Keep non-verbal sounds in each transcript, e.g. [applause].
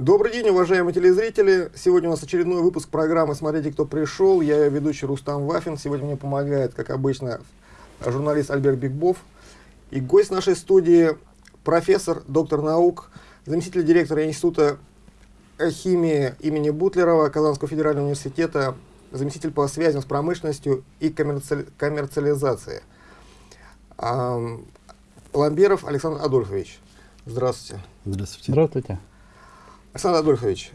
Добрый день, уважаемые телезрители. Сегодня у нас очередной выпуск программы «Смотрите, кто пришел». Я ведущий Рустам Вафин. Сегодня мне помогает, как обычно, журналист Альберт Бигбов. И гость нашей студии – профессор, доктор наук, заместитель директора Института химии имени Бутлерова Казанского федерального университета, заместитель по связям с промышленностью и коммерци... коммерциализации. Ам, Ламберов Александр Адольфович. Здравствуйте. Здравствуйте. Здравствуйте. Александр Адольфович,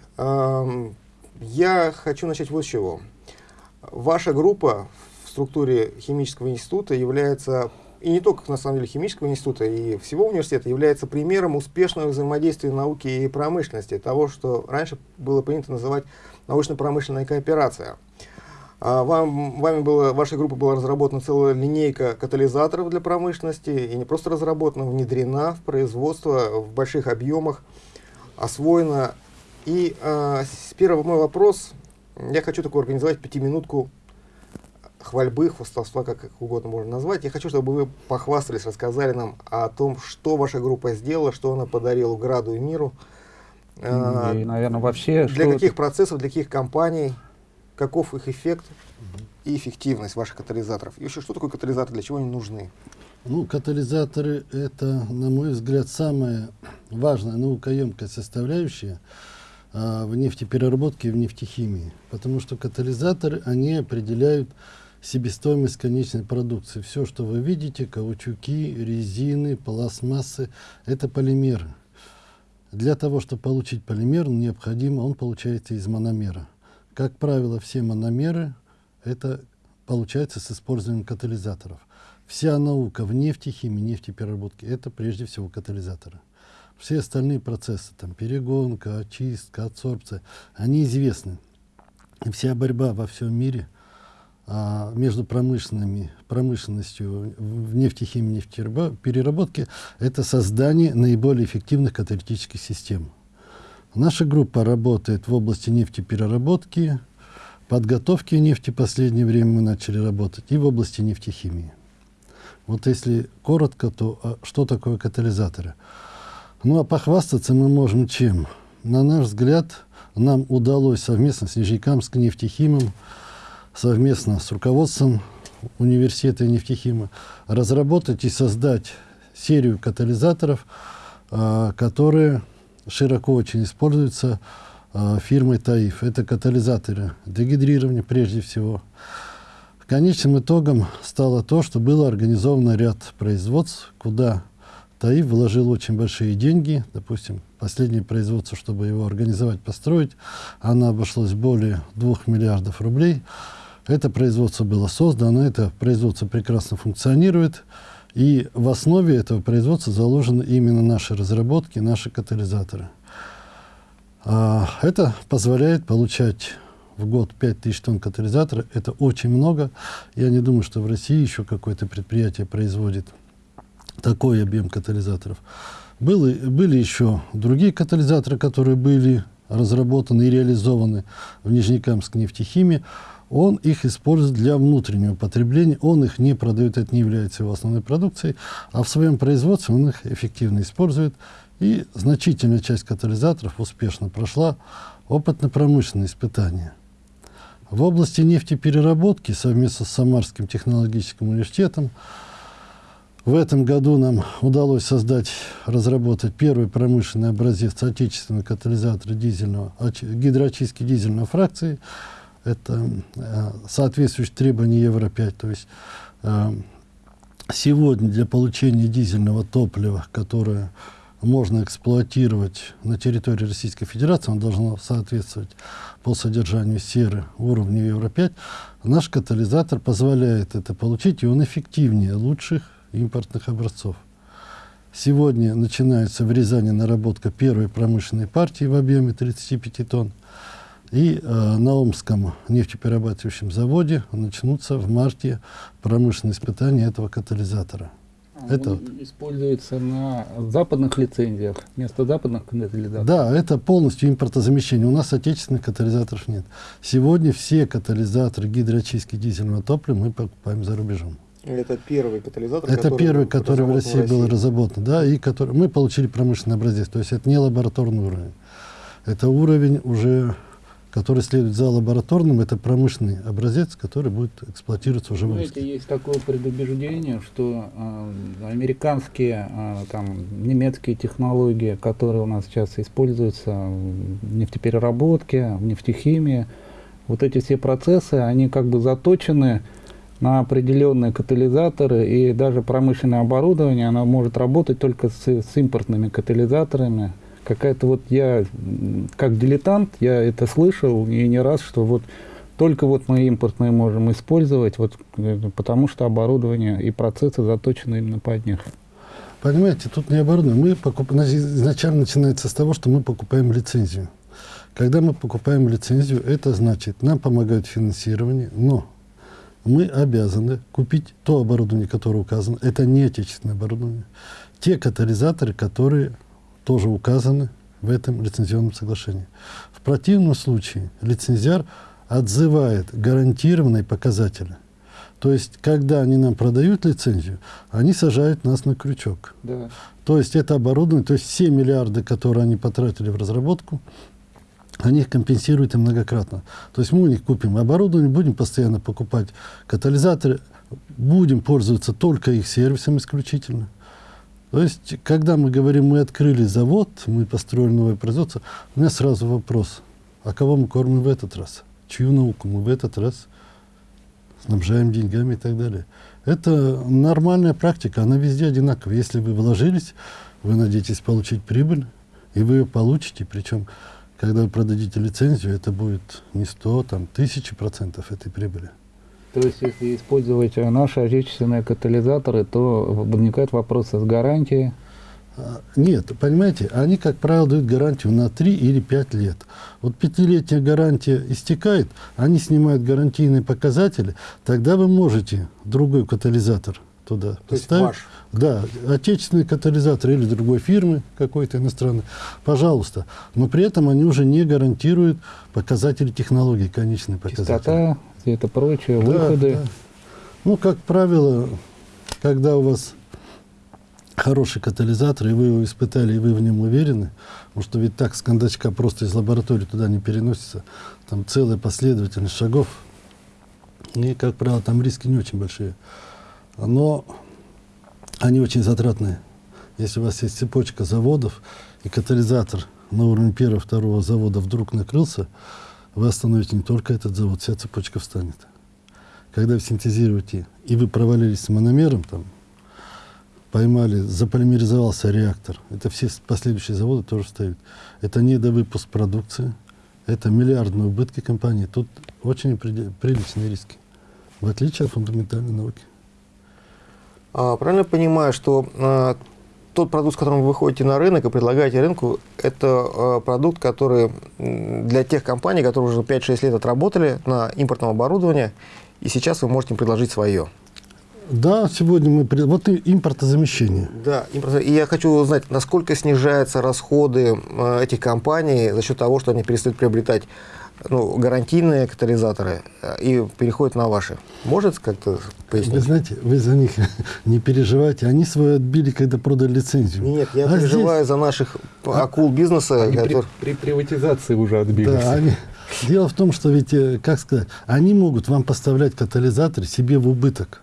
я хочу начать вот с чего. Ваша группа в структуре химического института является, и не только на самом деле химического института, и всего университета, является примером успешного взаимодействия науки и промышленности, того, что раньше было принято называть научно-промышленная кооперация. А, Вам, вами было, вашей группой была разработана целая линейка катализаторов для промышленности, и не просто разработана, внедрена в производство в больших объемах, освоена. И а, с первый мой вопрос, я хочу такую организовать пятиминутку хвальбы, хвастовства, как, как угодно можно назвать. Я хочу, чтобы вы похвастались, рассказали нам о том, что ваша группа сделала, что она подарила Граду и миру. А, И, наверное, вообще... для каких это- процессов, для каких компаний, каков их эффект и эффективность ваших катализаторов. И еще, что такое катализатор, для чего они нужны? Ну, катализаторы – это, на мой взгляд, самая важная наукоемкая составляющая а, в нефтепереработке и в нефтехимии. Потому что катализаторы, они определяют себестоимость конечной продукции. Все, что вы видите, каучуки, резины, пластмассы – это полимеры. Для того, чтобы получить полимер, необходимо, он получается из мономера. Как правило, все мономеры это получается с использованием катализаторов. Вся наука в нефтехимии, нефтепереработке – это прежде всего катализаторы. Все остальные процессы, там, перегонка, очистка, адсорбция, они известны. И вся борьба во всем мире а, между промышленными, промышленностью в нефтехимии, нефтепереработке – это создание наиболее эффективных каталитических систем. Наша группа работает в области нефтепереработки, подготовки нефти в последнее время мы начали работать, и в области нефтехимии. Вот если коротко, то а, что такое катализаторы? Ну а похвастаться мы можем чем? На наш взгляд, нам удалось совместно с Нижнекамским нефтехимом, совместно с руководством университета нефтехима разработать и создать серию катализаторов, а, которые широко очень используются а, фирмой ТАИФ. Это катализаторы дегидрирования прежде всего. Конечным итогом стало то, что было организовано ряд производств, куда ТАИФ вложил очень большие деньги. Допустим, последнее производство, чтобы его организовать, построить, оно обошлось более 2 миллиардов рублей. Это производство было создано, это производство прекрасно функционирует. И в основе этого производства заложены именно наши разработки, наши катализаторы. А, Это позволяет получать в год 5000 тонн катализатора. Это очень много. Я не думаю, что в России еще какое-то предприятие производит такой объем катализаторов. Было, были еще другие катализаторы, которые были разработаны и реализованы в Нижнекамской нефтехимии. Он их использует для внутреннего потребления, он их не продает, это не является его основной продукцией, а в своем производстве он их эффективно использует. И значительная часть катализаторов успешно прошла опытно-промышленные испытания. В области нефтепереработки совместно с Самарским технологическим университетом в этом году нам удалось создать, разработать первый промышленный образец отечественного катализатора дизельного, оч- гидроочистки дизельной фракции. Это э, соответствующие требования Евро-5. То есть э, сегодня для получения дизельного топлива, которое можно эксплуатировать на территории Российской Федерации, оно должно соответствовать по содержанию серы уровню Евро-5. Наш катализатор позволяет это получить, и он эффективнее лучших импортных образцов. Сегодня начинается в Рязани наработка первой промышленной партии в объеме 35 тонн. И э, на Омском нефтеперерабатывающем заводе начнутся в марте промышленные испытания этого катализатора. Это используется на западных лицензиях вместо западных катализаторов. Да, это полностью импортозамещение. У нас отечественных катализаторов нет. Сегодня все катализаторы гидроочистки дизельного топлива мы покупаем за рубежом. Это первый катализатор, Это первый, который в разработан России был разработан, да, и который мы получили промышленный образец, то есть это не лабораторный уровень. Это уровень уже, который следует за лабораторным, это промышленный образец, который будет эксплуатироваться уже в Знаете, выпуске. есть такое предубеждение, что э, американские, э, там, немецкие технологии, которые у нас сейчас используются в нефтепереработке, в нефтехимии, вот эти все процессы, они как бы заточены на определенные катализаторы, и даже промышленное оборудование, оно может работать только с, с импортными катализаторами. Какая-то вот я, как дилетант, я это слышал и не раз, что вот только вот мы импортные можем использовать, вот, э, потому что оборудование и процессы заточены именно под них. Понимаете, тут не оборудование. Мы покуп... изначально начинается с того, что мы покупаем лицензию. Когда мы покупаем лицензию, это значит, нам помогают финансирование, но мы обязаны купить то оборудование, которое указано. Это не отечественное оборудование. Те катализаторы, которые тоже указаны в этом лицензионном соглашении. В противном случае лицензиар отзывает гарантированные показатели. То есть, когда они нам продают лицензию, они сажают нас на крючок. Да. То есть это оборудование, то есть все миллиарды, которые они потратили в разработку, они их компенсируют и многократно. То есть мы у них купим оборудование, будем постоянно покупать катализаторы, будем пользоваться только их сервисом исключительно. То есть, когда мы говорим, мы открыли завод, мы построили новое производство, у меня сразу вопрос, а кого мы кормим в этот раз? Чью науку мы в этот раз снабжаем деньгами и так далее? Это нормальная практика, она везде одинаковая. Если вы вложились, вы надеетесь получить прибыль, и вы ее получите. Причем, когда вы продадите лицензию, это будет не 100, там, тысячи процентов этой прибыли. То есть, если использовать наши отечественные катализаторы, то возникают вопросы с гарантией. А, Нет, понимаете, они, как правило, дают гарантию на 3 или 5 лет. Вот пятилетняя гарантия истекает, они снимают гарантийные показатели, тогда вы можете другой катализатор туда То есть поставить. ваш. Да, отечественный катализатор или другой фирмы какой-то иностранной, пожалуйста. Но при этом они уже не гарантируют показатели технологий, конечные показатели. Чистота, все это прочее, Да, выходы. да. Ну, как правило, когда у вас хороший катализатор, и вы его испытали, и вы в нем уверены, потому что ведь так с кондачка просто из лаборатории туда не переносится, там целая последовательность шагов, и, как правило, там риски не очень большие. Но они очень затратные. Если у вас есть цепочка заводов, и катализатор на уровне первого, второго завода вдруг накрылся, вы остановите не только этот завод, вся цепочка встанет. Когда вы синтезируете, и вы провалились с мономером, там, поймали, заполимеризовался реактор, это все последующие заводы тоже встают. Это недовыпуск продукции, это миллиардные убытки компании. Тут очень приличные риски, в отличие от фундаментальной науки. А, правильно понимаю, что а, тот продукт, с которым вы выходите на рынок и предлагаете рынку, это а, продукт, который для тех компаний, которые уже 5-6 лет отработали на импортном оборудовании, и сейчас вы можете им предложить свое. Да, сегодня мы... Вот и импортозамещение. Да, импорт- и я хочу узнать, насколько снижаются расходы э, этих компаний за счет того, что они перестают приобретать ну, гарантийные катализаторы э, и переходят на ваши. Может как-то Вы пояснить? знаете, вы за них [laughs] не переживайте. Они свое отбили, когда продали лицензию. Нет, я А переживаю за наших акул бизнеса. Они при, которые- при приватизации уже отбились. Да, они- Дело в том, что ведь, э, как сказать, они могут вам поставлять катализатор себе в убыток.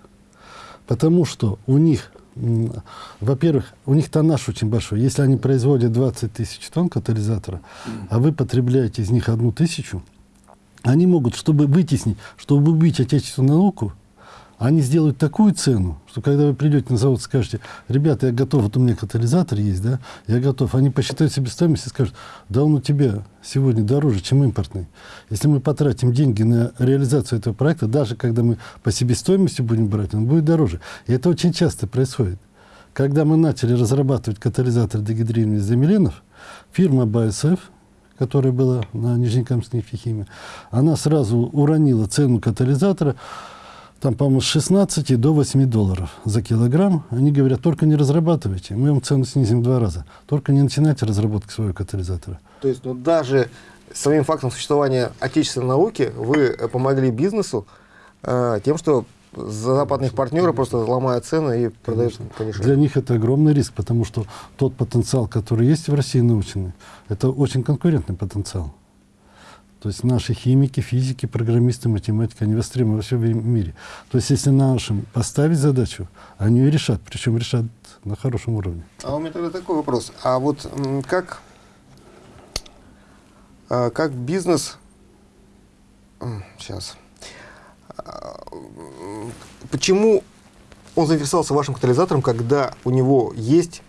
Потому что у них, во-первых, у них тоннаж очень большой. Если они производят 20 тысяч тонн катализатора, а вы потребляете из них одну тысячу, они могут, чтобы вытеснить, чтобы убить отечественную науку, они сделают такую цену, что когда вы придете на завод, скажете, ребята, я готов, вот у меня катализатор есть, да, я готов. Они посчитают себестоимость и скажут, да он у тебя сегодня дороже, чем импортный. Если мы потратим деньги на реализацию этого проекта, даже когда мы по себестоимости будем брать, он будет дороже. И это очень часто происходит. Когда мы начали разрабатывать катализатор дегидрирования замеленов, фирма BASF, которая была на Нижнекамской нефтехимии, она сразу уронила цену катализатора, там, по-моему, с 16 до 8 долларов за килограмм. Они говорят, только не разрабатывайте, мы вам цену снизим в два раза. Только не начинайте разработку своего катализатора. То есть, ну, даже самим фактом существования отечественной науки вы э, помогли бизнесу э, тем, что западных партнеров просто ломают цены и продают Для подешевле. них это огромный риск, потому что тот потенциал, который есть в России научный, это очень конкурентный потенциал. То есть наши химики, физики, программисты, математики, они востребованы во всем мире. То есть если нашим поставить задачу, они ее решат, причем решат на хорошем уровне. А у меня тогда такой вопрос. А вот как, а, как бизнес... Сейчас. Почему он заинтересовался вашим катализатором, когда у него есть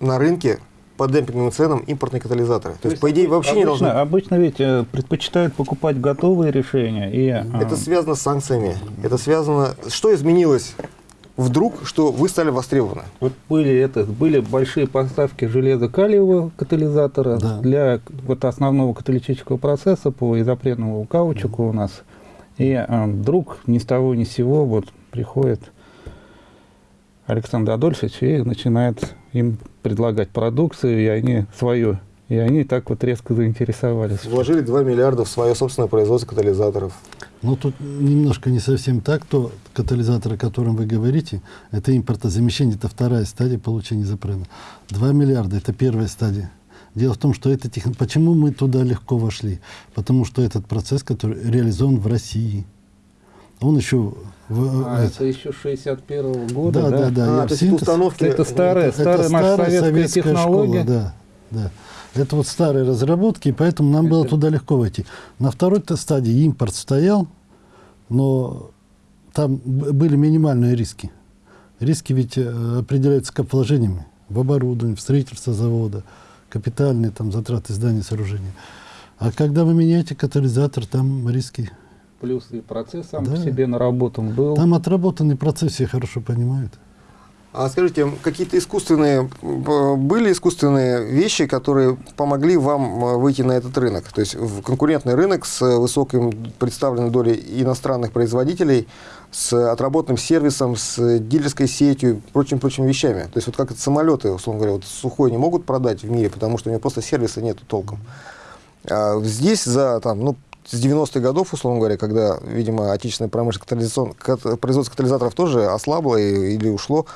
на рынке по демпинговым ценам импортные катализаторы? То, есть, по идее, вообще не обычно, должно... Обычно ведь э, предпочитают покупать готовые решения. И, Это а, связано с санкциями. Это связано... Что изменилось вдруг, что вы стали востребованы? Вот были, это, были большие поставки железо-калиевого катализатора Да. для вот основного каталитического процесса по изопренному каучуку у нас. И а, вдруг ни с того ни с сего вот приходит Александр Адольфович и начинает им предлагать продукцию, и они свою. И они так вот резко заинтересовались. Вложили 2 миллиарда в свое собственное производство катализаторов. Но тут немножко не совсем так. То катализатор, о котором вы говорите, это импортозамещение, это вторая стадия получения запрена. 2 миллиарда – это первая стадия. Дело в том, что это тех... Почему мы туда легко вошли? Потому что этот процесс, который реализован в России, он еще... В, А, это- это еще 61 года, да, да? да, да. А, я то есть установки... Это старая, это старая наша советская, советская технология. школа, да, да. Это вот старые разработки, и поэтому нам было Это- туда легко войти. На второй-то стадии импорт стоял, но там были минимальные риски. Риски ведь э, определяются как вложениями в оборудование, в строительство завода, капитальные там затраты здания, сооружения. А когда вы меняете катализатор, там риски. Плюс и процесс сам Да. по себе наработан был. Там отработанный процесс, все хорошо понимают. А скажите, какие-то искусственные, б- были искусственные вещи, которые помогли вам э, выйти на этот рынок? То есть в конкурентный рынок с высокой представленной долей иностранных производителей, с отработанным сервисом, с дилерской сетью, прочими-прочими вещами. То есть вот как это самолеты, условно говоря, вот сухой не могут продать в мире, потому что у него просто сервиса нету толком. А здесь за там, ну, с 90-х годов, условно говоря, когда, видимо, отечественная промышленность, катализацион- кат- производство катализаторов тоже ослабло и- или ушло,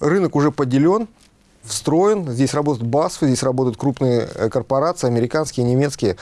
рынок уже поделен, встроен, здесь работают БАСФы, здесь работают крупные э, корпорации, американские, немецкие.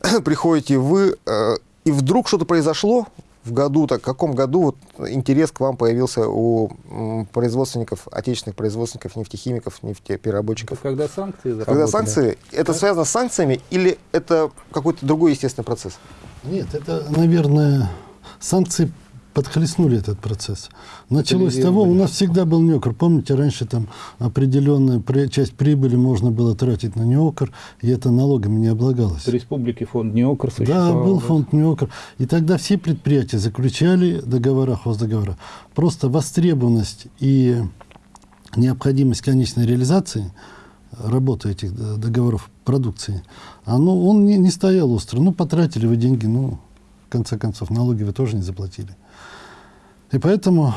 [clears throat] Приходите вы, э, и вдруг что-то произошло в году, так, в каком году вот интерес к вам появился у м, производственников, отечественных производственников, нефтехимиков, нефтепереработчиков? Когда санкции Когда заработали. санкции, это связано с санкциями или это какой-то другой естественный процесс? Нет, это, наверное, санкции подхлестнули этот процесс. Началось с того, у нас всегда был неокр. Помните, раньше там определенную при- часть прибыли можно было тратить на неокр, и это налогами не облагалось. В республике фонд НЕОКР Да, существовал. был фонд неокр. И тогда все предприятия заключали договора, хоздоговора. Просто востребованность и необходимость конечной реализации работы этих договоров продукции, оно, он не, не стоял остро. Ну, потратили вы деньги, ну, конце концов, налоги вы тоже не заплатили. И поэтому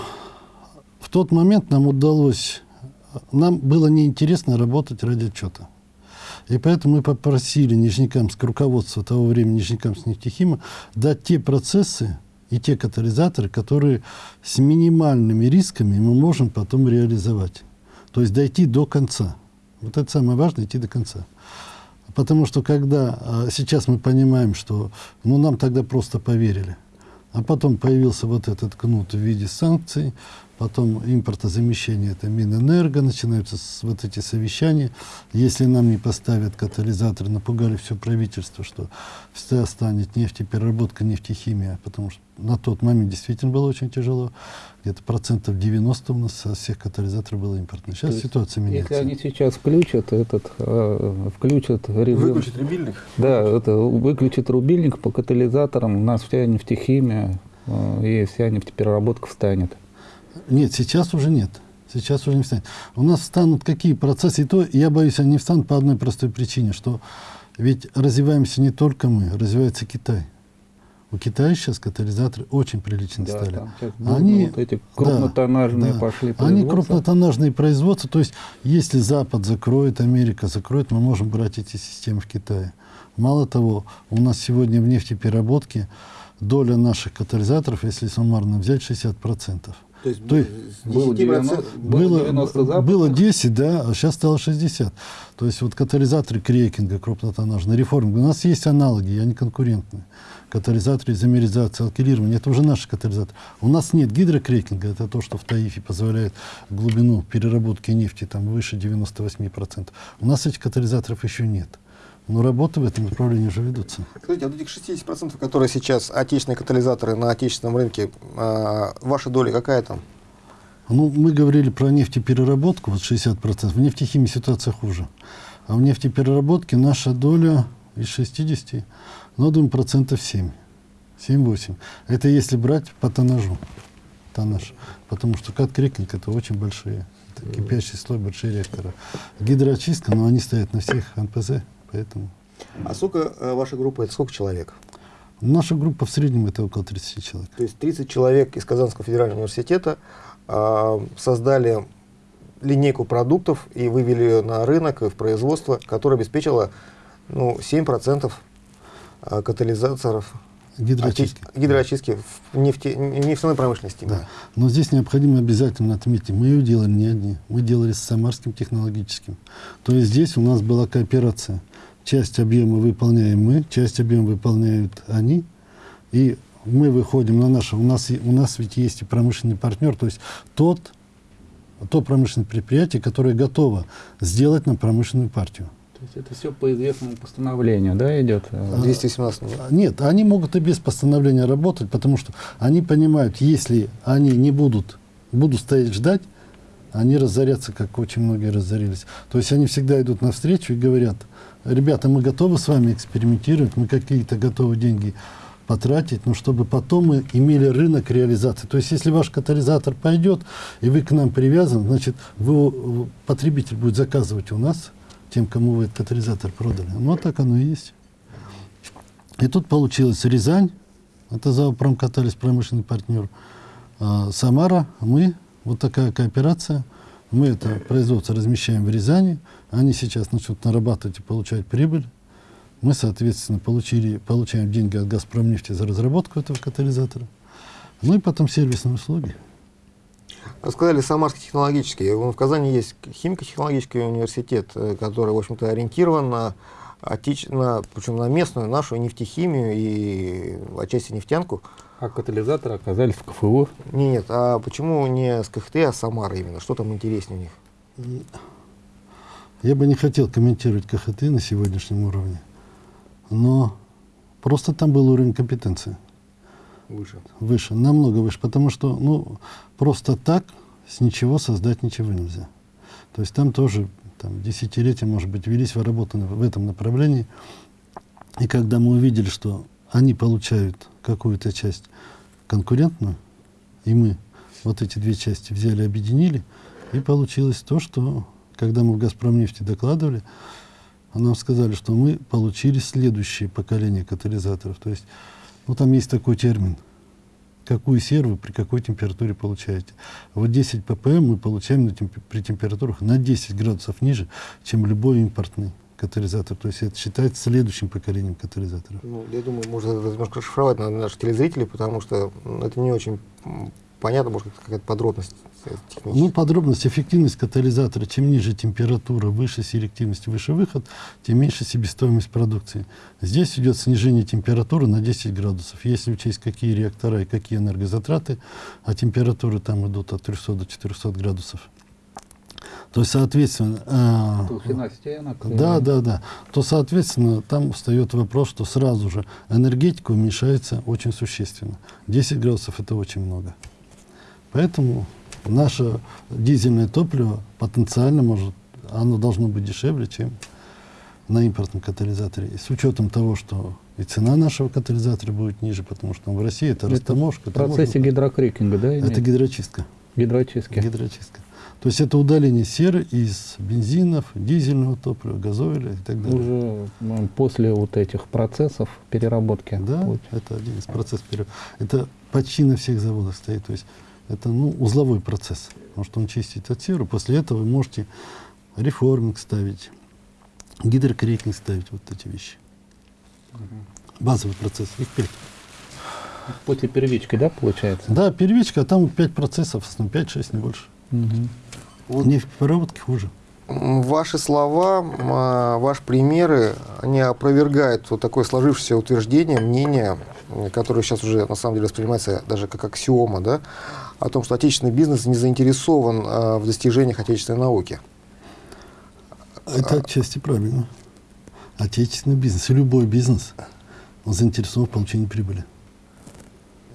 в тот момент нам удалось, нам было неинтересно работать ради отчета. И поэтому мы попросили Нижнекамск, руководство того времени Нижнекамск нефтехима, дать те процессы и те катализаторы, которые с минимальными рисками мы можем потом реализовать. То есть дойти до конца. Вот это самое важное, идти до конца. Потому что когда а, сейчас мы понимаем, что ну, нам тогда просто поверили, а потом появился вот этот кнут в виде санкций, потом импортозамещение, это Минэнерго, начинаются с, вот эти совещания. Если нам не поставят катализаторы, напугали все правительство, что вся станет нефтепереработка, нефтехимия, потому что на тот момент действительно было очень тяжело. Где-то процентов 90 у нас со всех катализаторов было импортных. Сейчас То есть, ситуация меняется. Если они сейчас включат этот, э, включат режим, рубильник? да, это выключат рубильник по катализаторам, у нас вся нефтехимия э, и вся нефтепереработка встанет. Нет, сейчас уже нет. Сейчас уже не встанет. У нас встанут какие процессы, и то, я боюсь, они встанут по одной простой причине, что ведь развиваемся не только мы, развивается Китай. У Китая сейчас катализаторы очень прилично Да, стали. там Они- вот эти крупнотоннажные Да, пошли Они производства. крупнотоннажные производства, то есть если Запад закроет, Америка закроет, мы можем брать эти системы в Китае. Мало того, у нас сегодня в нефтепереработке доля наших катализаторов, если суммарно взять, 60%. То есть, То есть было 10% 90 Было, 90 запусков. было 10, да, а сейчас стало 60. То есть вот катализаторы крекинга крупнотоннажные, реформинга. У нас есть аналоги, они конкурентные. Катализаторы изомеризации, алкилирования, это уже наши катализаторы. У нас нет гидрокрекинга, это то, что в Таифе позволяет глубину переработки нефти там выше 98%. У нас этих катализаторов еще нет. Но работы в этом направлении уже ведутся. А вот этих 60%, которые сейчас отечественные катализаторы на отечественном рынке, а, ваша доля какая там? Ну, мы говорили про нефтепереработку, вот 60%. В нефтехимии ситуация хуже. А в нефтепереработке наша доля из 60, ну, думаю, процентов 7. 7-8. Это если брать по тоннажу. Тоннаж. Потому что кат-крекинг это очень большие. Это кипящий слой, большие реакторы. Гидроочистка, но они стоят на всех НПЗ, поэтому... А сколько э, ваша группа, это сколько человек? Наша группа в среднем это около 30 человек. То есть 30 человек из Казанского федерального университета а, создали линейку продуктов и вывели ее на рынок и в производство, которое обеспечило ну, 7% а, катализаторов Гидроочистки. очи- гидроочистки в нефте- нефтяной промышленности. Да. Но здесь необходимо обязательно отметить, мы ее делали не одни, мы делали с Самарским технологическим. То есть здесь у нас была кооперация. Часть объема выполняем мы, часть объема выполняют они. И мы выходим на наше, у нас, у нас ведь есть и промышленный партнер, то есть тот, то промышленное предприятие, которое готово сделать нам промышленную партию. То есть это все по известному постановлению, да, идет? А, Э, 218 нет. Нет, они могут и без постановления работать, потому что они понимают, если они не будут, будут стоять ждать, они разорятся, как очень многие разорились. То есть они всегда идут навстречу и говорят, ребята, мы готовы с вами экспериментировать, мы какие-то готовы деньги потратить, но чтобы потом мы имели рынок реализации. То есть если ваш катализатор пойдет, и вы к нам привязан, значит, вы, потребитель будет заказывать у нас, тем, кому вы этот катализатор продали. Ну, так оно и есть. И тут получилось Рязань, это Заопромкаталис, промышленный партнер, а, Самара, мы, вот такая кооперация, мы это производство размещаем в Рязани, они сейчас начнут нарабатывать и получать прибыль. Мы, соответственно, получили, получаем деньги от «Газпромнефти» за разработку этого катализатора. Ну и потом сервисные услуги. Вы сказали Самарский технологический. В Казани есть химико-технологический университет, э, который, в общем-то, ориентирован на, отеч... на, причем на местную нашу нефтехимию и отчасти нефтянку. А катализаторы оказались в КФУ. Не, нет, а почему не с КХТ, а с Самары именно? Что там интереснее у них? Я бы не хотел комментировать КХТ на сегодняшнем уровне, но просто там был уровень компетенции. Выше. Выше, намного выше, потому что, ну, просто так с ничего создать ничего нельзя. То есть там тоже там, десятилетия, может быть, велись работы в этом направлении. И когда мы увидели, что они получают какую-то часть конкурентную, и мы вот эти две части взяли, объединили, и получилось то, что, когда мы в «Газпромнефти» докладывали, нам сказали, что мы получили следующее поколение катализаторов. То есть, ну, там есть такой термин. Какую серу вы при какой температуре получаете. Вот 10 ppm мы получаем на темп- при температурах на 10 градусов ниже, чем любой импортный катализатор. То есть это считается следующим поколением катализаторов. Ну, я думаю, можно немножко расшифровать на наших телезрителей, потому что это не очень понятно, может, какая-то подробность э, Ну, подробность, эффективность катализатора. Чем ниже температура, выше селективность, выше выход, тем меньше себестоимость продукции. Здесь идет снижение температуры на 10 градусов. Если учесть, какие реактора и какие энергозатраты, а температуры там идут от 300 до 400 градусов. То есть, соответственно, Толщина стенок. да, э, да, да. То, соответственно, там встает вопрос, что сразу же энергетика уменьшается очень существенно. 10 градусов это очень много. Поэтому наше дизельное топливо потенциально может, оно должно быть дешевле, чем на импортном катализаторе. И с учетом того, что и цена нашего катализатора будет ниже, потому что в России это Это растаможка. В процессе гидрокрекинга, да? Это имеет? гидрочистка. Гидрочистки. Гидрочистка. То есть это удаление серы из бензинов, дизельного топлива, газоиля и так далее. Уже м, после вот этих процессов переработки. Да, Вот. это один из процессов. пере- Это почти на всех заводах стоит. То есть это ну, узловой процесс. Потому что он чистит от серы. После этого вы можете реформинг ставить, гидрокрекинг ставить, вот эти вещи. Базовый процесс. Их пять. После первички, да, получается? Да, первичка, а там 5 процессов, в основном 5-6, не больше. Мгм. Вот Нефтепереработки хуже. м, ваши слова, а, ваши примеры, они опровергают вот такое сложившееся утверждение, мнение, которое сейчас уже на самом деле воспринимается даже как аксиома, да, о том, что отечественный бизнес не заинтересован а, в достижениях отечественной науки. Это отчасти правильно. Отечественный бизнес, и любой бизнес, он заинтересован в получении прибыли.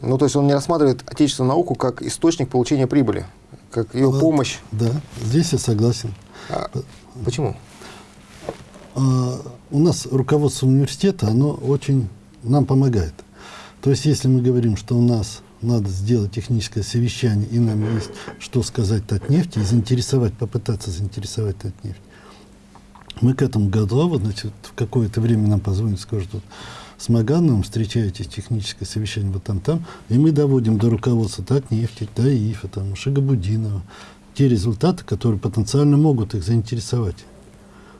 Ну, то есть он не рассматривает отечественную науку как источник получения прибыли, как ее Да. помощь. Да, здесь я согласен. А, почему? А, у нас руководство университета, оно очень нам помогает. То есть, если мы говорим, что у нас надо сделать техническое совещание, и нам есть что сказать Татнефти, и заинтересовать, попытаться заинтересовать Татнефть, мы к этому готовы, значит, в какое-то время нам позвонят, скажут, вот, с Магановым встречаетесь, техническое совещание вот там-там, и мы доводим до руководства Татнефти, до ИФа, там, Шигабудинова, те результаты, которые потенциально могут их заинтересовать.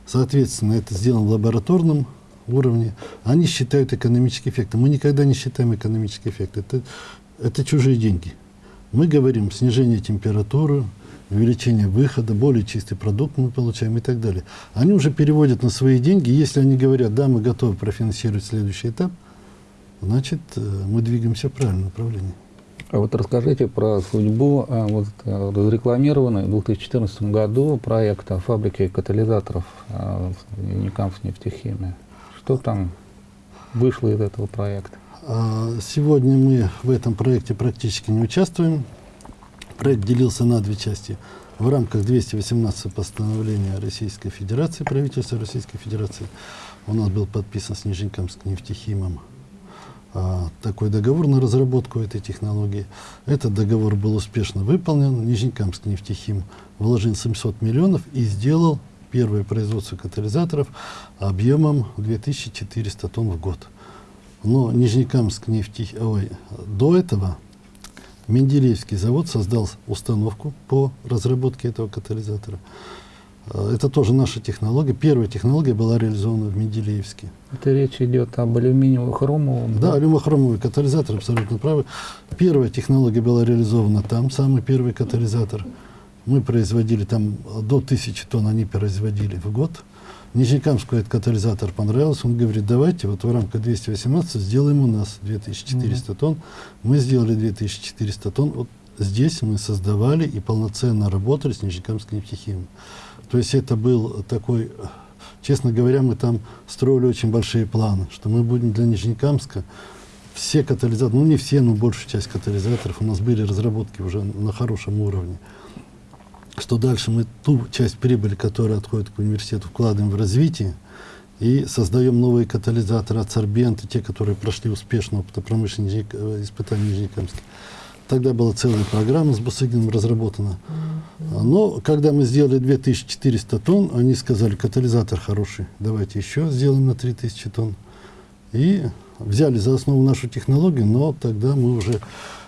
Соответственно, это сделано в лабораторном уровне. Они считают экономический эффект. Мы никогда не считаем экономический эффект. Это, это чужие деньги. Мы говорим снижение температуры, увеличение выхода, более чистый продукт мы получаем и так далее. Они уже переводят на свои деньги. Если они говорят, да, мы готовы профинансировать следующий этап, значит, э, мы двигаемся в правильном направлении. А вот расскажите про судьбу а, вот, а, разрекламированной в 2014 году проекта фабрики катализаторов а, в Уникамс нефтехимия. Что там вышло из этого проекта? А, Сегодня мы в этом проекте практически не участвуем. Проект делился на две части. В рамках 218 постановления Российской Федерации, правительства Российской Федерации, у нас был подписан с Нижнекамским нефтехимом а, такой договор на разработку этой технологии. Этот договор был успешно выполнен. Нижнекамский нефтехим вложил 700 миллионов и сделал первое производство катализаторов объемом 2400 тонн в год. Но Нижнекамск нефти... Ой, до этого Менделеевский завод создал установку по разработке этого катализатора. А, Это тоже наша технология. Первая технология была реализована в Менделеевске. Это речь идет об алюминиево-хромовом. Да, алюмохромовый катализатор, абсолютно правы. Первая технология была реализована там, самый первый катализатор. Мы производили там до 1000 тонн, они производили в год. Нижнекамску этот катализатор понравился. Он говорит, давайте вот в рамках 218 сделаем у нас 2400 тонн. Мы сделали 2400 тонн. Вот здесь мы создавали и полноценно работали с Нижнекамским нефтехимом. То есть это был такой, честно говоря, мы там строили очень большие планы, что мы будем для Нижнекамска все катализаторы, ну не все, но большую часть катализаторов, у нас были разработки уже на хорошем уровне. Что дальше мы ту часть прибыли, которая отходит к университету, вкладываем в развитие и создаем новые катализаторы, адсорбенты, те, которые прошли успешно опытопромышленные э, испытания в Нижнекамске. Тогда была целая программа с Бусыгиным разработана. Но когда мы сделали 2400 тонн, они сказали, катализатор хороший, давайте еще сделаем на 3000 тонн. И взяли за основу нашу технологию, но тогда мы уже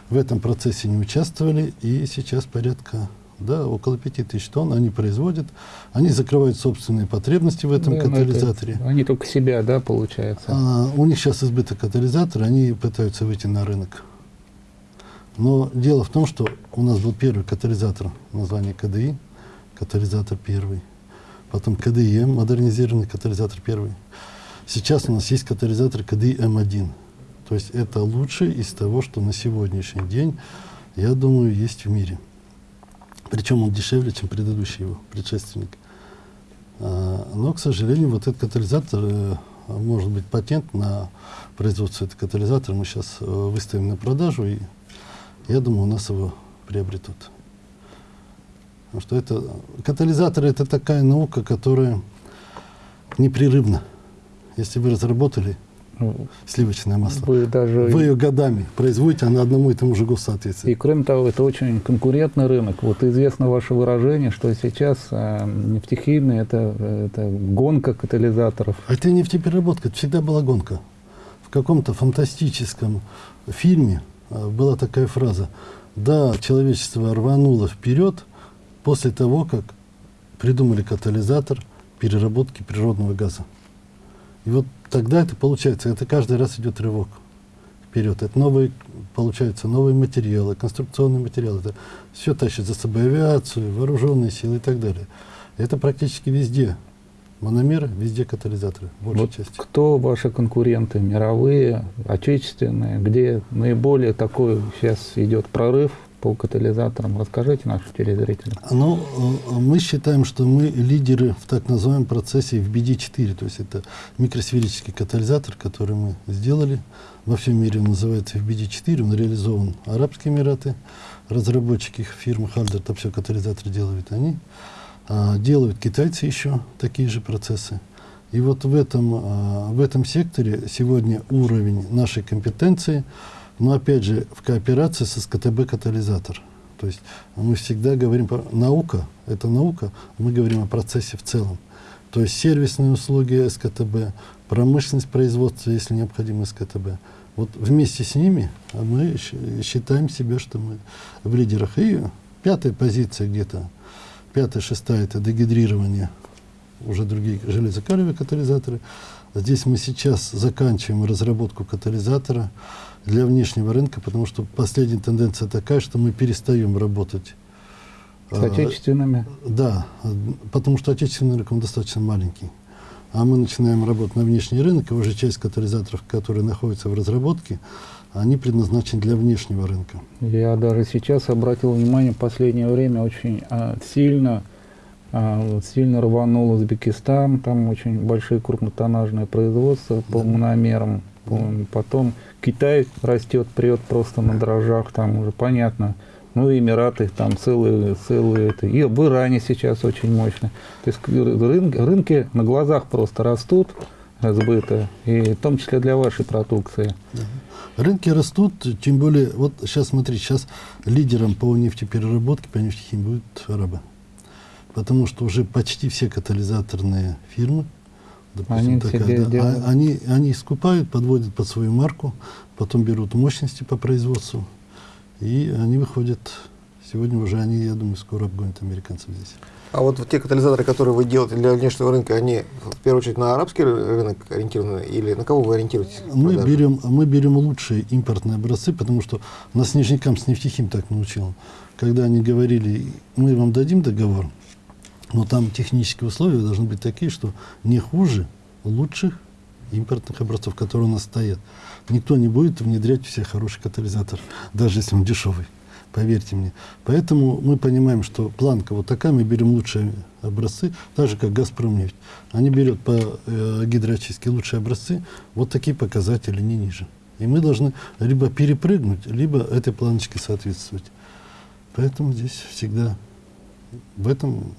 в этом процессе не участвовали, и сейчас порядка да, около 5000 тонн они производят, они закрывают собственные потребности в этом Да, это- катализаторе. они только себя, да, получается. А, у них сейчас избыток катализатора, они пытаются выйти на рынок. Но дело в том, что у нас был первый катализатор, название КДИ, катализатор первый. Потом КДИМ, модернизированный катализатор первый. Сейчас у нас есть катализатор КДИ М1. То есть это лучший из того, что на сегодняшний день, я думаю, есть в мире. Причем он дешевле, чем предыдущий его предшественник. А, Но, к сожалению, вот этот катализатор, э, может быть, патент на производство этого катализатора мы сейчас э, выставим на продажу, и я думаю, у нас его приобретут. Потому что это, катализаторы это такая наука, которая непрерывна. Если вы разработали сливочное масло, Вы даже... вы ее годами производите, она одному и тому же ГОСТу И соответствует. кроме того, это очень конкурентный рынок. Вот известно ваше выражение, что сейчас э, нефтехимия это, это гонка катализаторов. А это нефтепереработка, это всегда была гонка. В каком-то фантастическом фильме э, была такая фраза. Да, человечество рвануло вперед после того, как придумали катализатор переработки природного газа. И вот тогда это получается, это каждый раз идет рывок вперед. Это новые получаются новые материалы, конструкционные материалы. Это все тащит за собой авиацию, вооруженные силы и так далее. Это практически везде. Мономеры, везде катализаторы, большей Вот части. кто ваши конкуренты, мировые, отечественные, где наиболее такой сейчас идет прорыв по катализаторам? Расскажите нашим телезрителям. Ну, э, мы считаем, что мы лидеры в так называемом процессе FBD4, то есть это микросферический катализатор, который мы сделали. Во всем мире он называется FBD4, он реализован Арабские Эмираты, разработчики фирмы Хальдер, там все катализаторы делают они. А, делают китайцы еще такие же процессы. И вот в этом, а, в этом секторе сегодня уровень нашей компетенции, но опять же в кооперации со СКТБ катализатор. То есть мы всегда говорим про наука, это наука, мы говорим о процессе в целом. То есть сервисные услуги СКТБ, промышленность производства, если необходимо СКТБ. Вот вместе с ними мы считаем себя, что мы в лидерах. И пятая позиция где-то, пятая, шестая, это дегидрирование, уже другие железокалиевые катализаторы. Здесь мы сейчас заканчиваем разработку катализатора для внешнего рынка, потому что последняя тенденция такая, что мы перестаем работать С а, отечественными? да, потому что отечественный рынок он достаточно маленький. А мы начинаем работать на внешний рынок, и уже часть катализаторов, которые находятся в разработке, они предназначены для внешнего рынка. Я даже сейчас обратил внимание, в последнее время очень а, сильно, а, вот сильно рванул Узбекистан, там очень большие крупнотоннажные производства по Да. мономерам. По- Потом Китай растет, прет просто на дрожжах, там уже понятно. Ну Эмираты, там целые, целые это. И в Иране сейчас очень мощно. То есть рын- рынки на глазах просто растут сбыта, и в том числе для вашей продукции. Рынки растут, тем более, вот сейчас смотри, сейчас лидером по нефтепереработке, по нефтехимии будет арабы. Потому что уже почти все катализаторные фирмы, допустим, Они такая, да, делают. а- они, они скупают, подводят под свою марку, потом берут мощности по производству, и они выходят, сегодня уже они, я думаю, скоро обгонят американцев здесь. А вот те катализаторы, которые вы делаете для внешнего рынка, они в первую очередь на арабский ры- рынок ориентированы или на кого вы ориентируетесь? Мы берем, мы берем лучшие импортные образцы, потому что нас Нижнекам с нефтехим так научил. Когда они говорили, мы вам дадим договор, но там технические условия должны быть такие, что не хуже лучших импортных образцов, которые у нас стоят. Никто не будет внедрять все хороший катализатор, даже если он дешевый. Поверьте мне. Поэтому мы понимаем, что планка вот такая, мы берем лучшие образцы, так же как Газпром нефть. Они берут по э, гидроочистке лучшие образцы, вот такие показатели, не ниже. И мы должны либо перепрыгнуть, либо этой планочке соответствовать. Поэтому здесь всегда в этом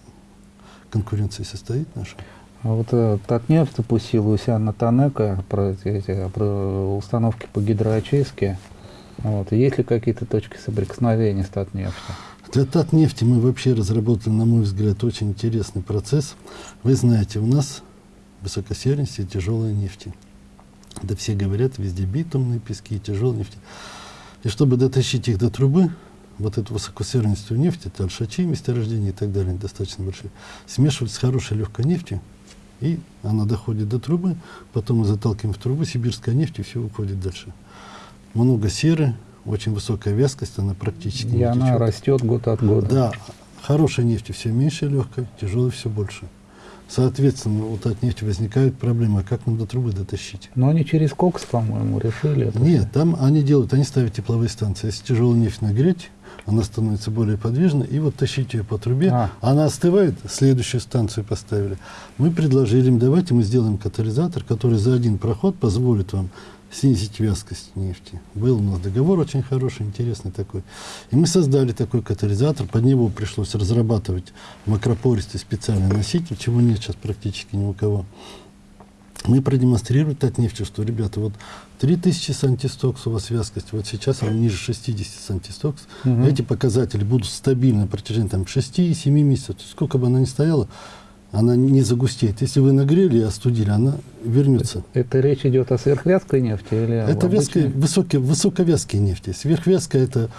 конкуренция состоит наша. А вот э, Татнефть запустила у себя на Танека про, эти, про установки по гидроочистке. Вот. Есть ли какие-то точки соприкосновения с Татнефтью? Для Татнефти мы вообще разработали, на мой взгляд, очень интересный процесс. Вы знаете, у нас высокосернисти и тяжелые нефти. Да все говорят, везде битумные пески, тяжелые нефти. И чтобы дотащить их до трубы, вот эту высокосернистую нефть, это альшачи, месторождения и так далее, достаточно большие, смешивать с хорошей легкой нефтью, и она доходит до трубы, потом мы заталкиваем в трубу, сибирская нефть, и все уходит дальше. Много серы, очень высокая вязкость, она практически И не она течет. растет год от года. Да, хорошей нефти все меньше легкой, тяжелой все больше. Соответственно, вот от нефти возникают проблемы, а как нам до трубы дотащить? Но они через кокс, по-моему, решили это. Нет, там они делают, они ставят тепловые станции. Если тяжелую нефть нагреть, она становится более подвижной, и вот тащить ее по трубе, А. она остывает, следующую станцию поставили. Мы предложили им, давайте мы сделаем катализатор, который за один проход позволит вам снизить вязкость нефти. Был у нас договор очень хороший, интересный такой. И мы создали такой катализатор, под него пришлось разрабатывать макропористый специальный носитель, чего нет сейчас практически ни у кого. Мы продемонстрируем от нефти, что, ребята, вот 3000 сантистокс у вас вязкость, вот сейчас она ниже 60 сантистокс. Мгм. Эти показатели будут стабильны на протяжении там, 6-7 месяцев. То есть сколько бы она ни стояла, она не загустеет. Если вы нагрели и остудили, она вернется. Это речь идет о сверхвязкой нефти или Это обычной? высокие, высоковязкие нефти. Сверхвязкая – это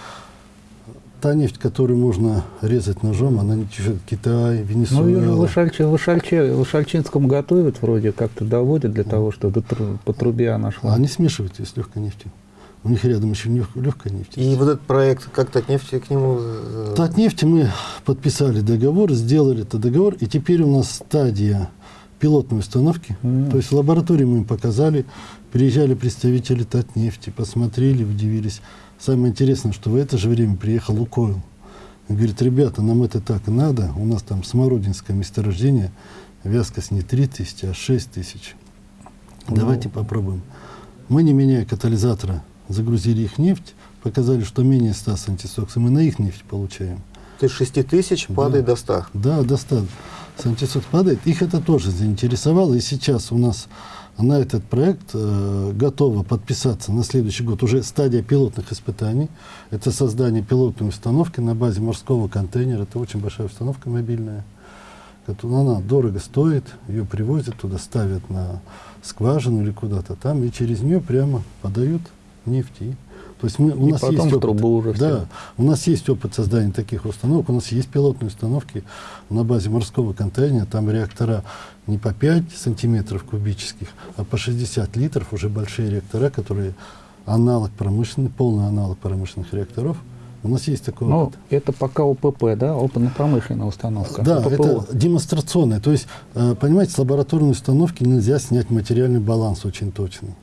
та нефть, которую можно резать ножом, она не течет Китай, Ну, Венесуэла. ее же в, Ишальче- в, Ишальче- в Ишальчинском готовят вроде, как-то доводят для того, чтобы по трубе она шла. Они смешивают ее с легкой нефтью. У них рядом еще легкая нефть. И вот этот проект, как Татнефть к нему... э, Татнефти мы подписали договор, сделали этот договор, и теперь у нас стадия пилотной установки. Мгм. То есть в лаборатории мы им показали, приезжали представители Татнефти, посмотрели, удивились. Самое интересное, что в это же время приехал Лукойл. И говорит, ребята, нам это так надо, у нас там смородинское месторождение, вязкость не 3000, а 6000. Давайте попробуем. Мы, не меняя катализатора, загрузили их нефть, показали, что менее 100 с антисоксом, мы на их нефть получаем. То есть 6 тысяч Да. падает до 100. Да, достаточно. Сантисокс падает. Их это тоже заинтересовало. И сейчас у нас на этот проект э, готово подписаться на следующий год. Уже стадия пилотных испытаний. Это создание пилотной установки на базе морского контейнера. Это очень большая установка мобильная. которая- Она дорого стоит. Ее привозят туда, ставят на скважину или куда-то там. И через нее прямо подают нефть. То есть мы, у И нас потом есть опыт. трубу уже Да, у нас есть опыт создания таких установок, у нас есть пилотные установки на базе морского контейнера, там реактора не по 5 сантиметров кубических, а по 60 литров, уже большие реактора, которые аналог промышленный, полный аналог промышленных реакторов. У нас есть такой Ну, опыт. это пока ОПП, да, опытно-промышленная установка. Да, ОППО. это демонстрационное. То есть, э, понимаете, с лабораторной установки нельзя снять материальный баланс очень точный.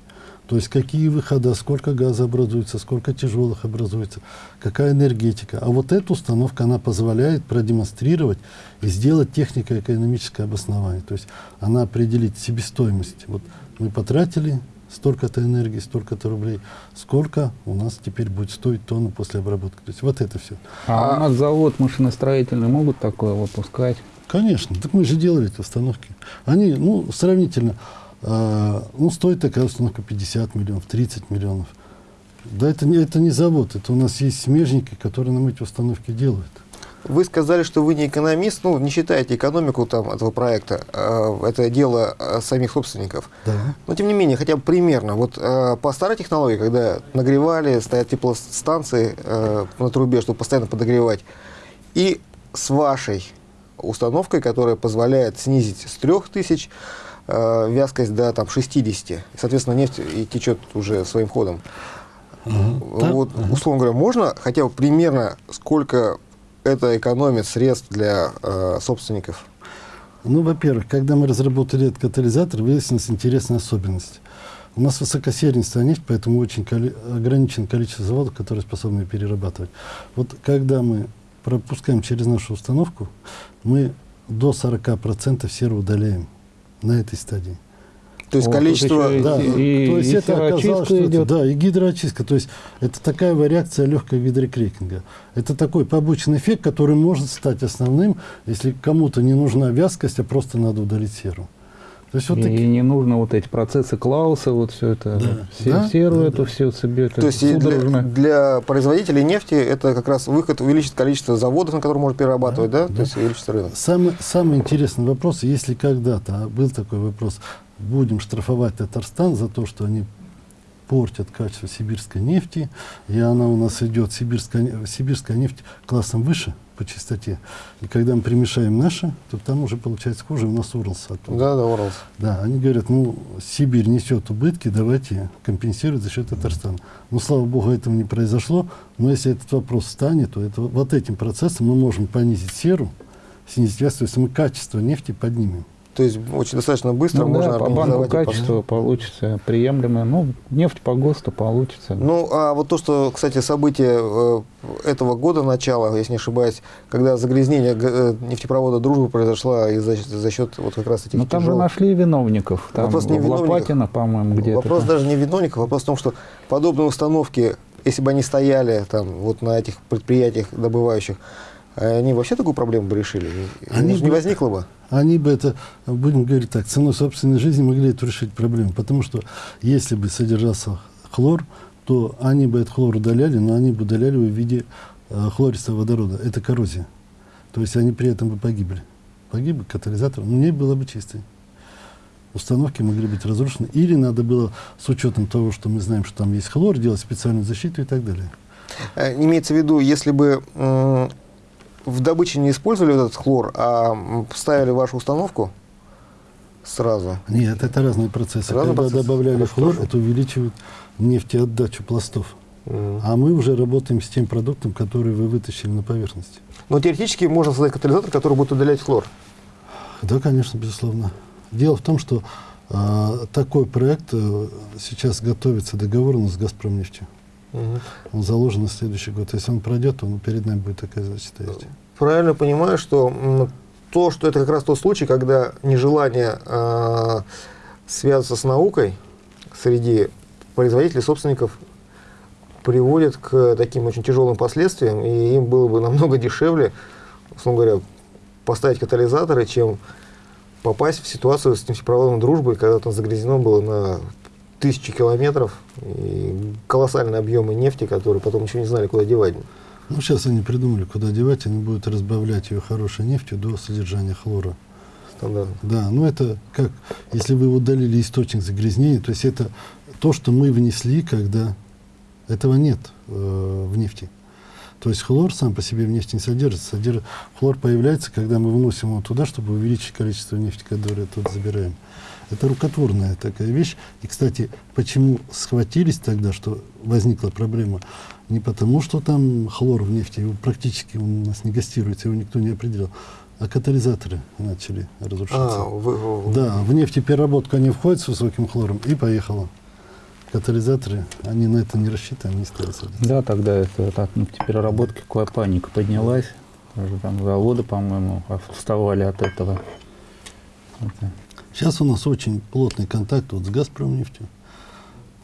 То есть, какие выхода, сколько газа образуется, сколько тяжелых образуется, какая энергетика. А вот эта установка, она позволяет продемонстрировать и сделать технико-экономическое обоснование. То есть, она определит себестоимость. Вот мы потратили столько-то энергии, столько-то рублей, сколько у нас теперь будет стоить тонна после обработки. То есть, вот это все. А, у нас завод машиностроительный могут такое выпускать? Конечно, так мы же делали эти установки. Они, ну, сравнительно, э, ну, стоит такая установка 50 миллионов, 30 миллионов. Да, это не, это не завод, это у нас есть смежники, которые нам эти установки делают. Вы сказали, что вы не экономист, ну, не считаете экономику там, этого проекта. э, Это дело э, самих собственников. Да. Но, тем не менее, хотя бы примерно. Вот по старой технологии, когда нагревали, стоят теплостанции на трубе, чтобы постоянно подогревать, и с вашей установкой, которая позволяет снизить с 3000 э, вязкость до там, 60. И, соответственно, нефть и течет уже своим ходом. Да, Вот, условно говоря, можно хотя бы примерно сколько это экономит средств для э, собственников? Ну, во-первых, когда мы разработали этот катализатор, выяснилась интересная особенность. У нас высокосернистая нефть, поэтому очень коли- ограничено количество заводов, которые способны перерабатывать. Вот когда мы пропускаем через нашу установку, мы до 40% серу удаляем на этой стадии. То есть О, количество... еще да, и- то есть и это оказалось, что это, идет. да, и гидроочистка. То есть это такая реакция легкого гидрокрекинга. Это такой побочный эффект, который может стать основным, если кому-то не нужна вязкость, а просто надо удалить серу. То есть вот и, такие- не нужно вот эти процессы Клауса, вот все это, Да. все, Да, серу да, эту да. все себе, То есть для, для производителей нефти это как раз выход увеличит количество заводов, на которые можно перерабатывать, да? Да, То есть увеличится рынок. Самый, самый интересный вопрос, если когда-то а был такой вопрос, будем штрафовать Татарстан за то, что они портят качество сибирской нефти, и она у нас идет, сибирская, сибирская нефть классом выше по чистоте. И когда мы примешаем наши, то там уже получается хуже, у нас Уралс оттуда. Да, да, Уралс. Да, они говорят, ну, Сибирь несет убытки, давайте компенсировать за счет Татарстана. Ну, слава богу, этого не произошло, но если этот вопрос встанет, то это, вот этим процессом мы можем понизить серу, снизить вес, то есть мы качество нефти поднимем. То есть очень достаточно быстро Ну, можно да, по банку и качества получится приемлемое. Ну, нефть по ГОСТу получится. Ну, а вот то, что, кстати, событие э, этого года, начала, если не ошибаюсь, когда загрязнение э, нефтепровода «Дружба» произошло из-за за счет вот как раз этих Ну, там же нашли виновников. Там Вопрос не в в виновниках. Лопатино, по-моему, где-то. Вопрос даже не в виновниках, вопрос в том, что подобные установки, если бы они стояли там вот на этих предприятиях добывающих, они вообще такую проблему бы решили? Они Они не бы- возникло бы? Они бы это, будем говорить так, ценой собственной жизни могли эту решить проблему. Потому что если бы содержался хлор, то они бы этот хлор удаляли, но они бы удаляли его в виде э, хлористого водорода. Это коррозия. То есть они при этом бы погибли. Погиб бы катализатор, но нефть была бы чистой. Установки могли быть разрушены. Или надо было, с учетом того, что мы знаем, что там есть хлор, делать специальную защиту и так далее. Э, Имеется в виду, если бы в добыче не использовали этот хлор, а ставили вашу установку Сразу. Нет, это разные процессы. Разные Когда процессы. добавляли Хорошо, хлор, хорошо. это увеличивает нефтеотдачу пластов. Мгм. А мы уже работаем с тем продуктом, который вы вытащили на поверхности. Но теоретически можно создать катализатор, который будет удалять хлор. Да, конечно, безусловно. Дело в том, что а, такой проект э, сейчас готовится договор у нас с «Газпромнефтью». Мгм. Он заложен на следующий год. Если он пройдет, то ну, перед нами будет такая задача стоять. Правильно понимаю, что то, что это как раз тот случай, когда нежелание а, связываться с наукой среди производителей, собственников приводит к таким очень тяжелым последствиям, и им было бы намного дешевле, условно говоря, поставить катализаторы, чем попасть в ситуацию с нефтепроводной дружбой, когда там загрязнено было на тысячи километров и колоссальные объемы нефти, которые потом ничего не знали, куда девать. Ну, сейчас они придумали, куда девать. Они будут разбавлять ее хорошей нефтью до содержания хлора. Стандартно. Да, ну это как, если вы удалили источник загрязнения, то есть это то, что мы внесли, когда этого нет э, в нефти. То есть хлор сам по себе в нефти не содержится. Содержит, хлор появляется, когда мы вносим его туда, чтобы увеличить количество нефти, которое тут забираем. Это рукотворная такая вещь. И, кстати, почему схватились тогда, что возникла проблема? Не потому, что там хлор в нефти, его практически он у нас не гастируется, его никто не определил, а катализаторы начали разрушаться. А, вы- вы- Да, в нефтепереработку они входят с высоким хлором и поехало. Катализаторы, они на это не рассчитаны, они стали садиться. Да, тогда это так, ну, в переработке какая паника поднялась. Даже там заводы, по-моему, вставали от этого. Это- Сейчас у нас очень плотный контакт вот с «Газпромнефтью».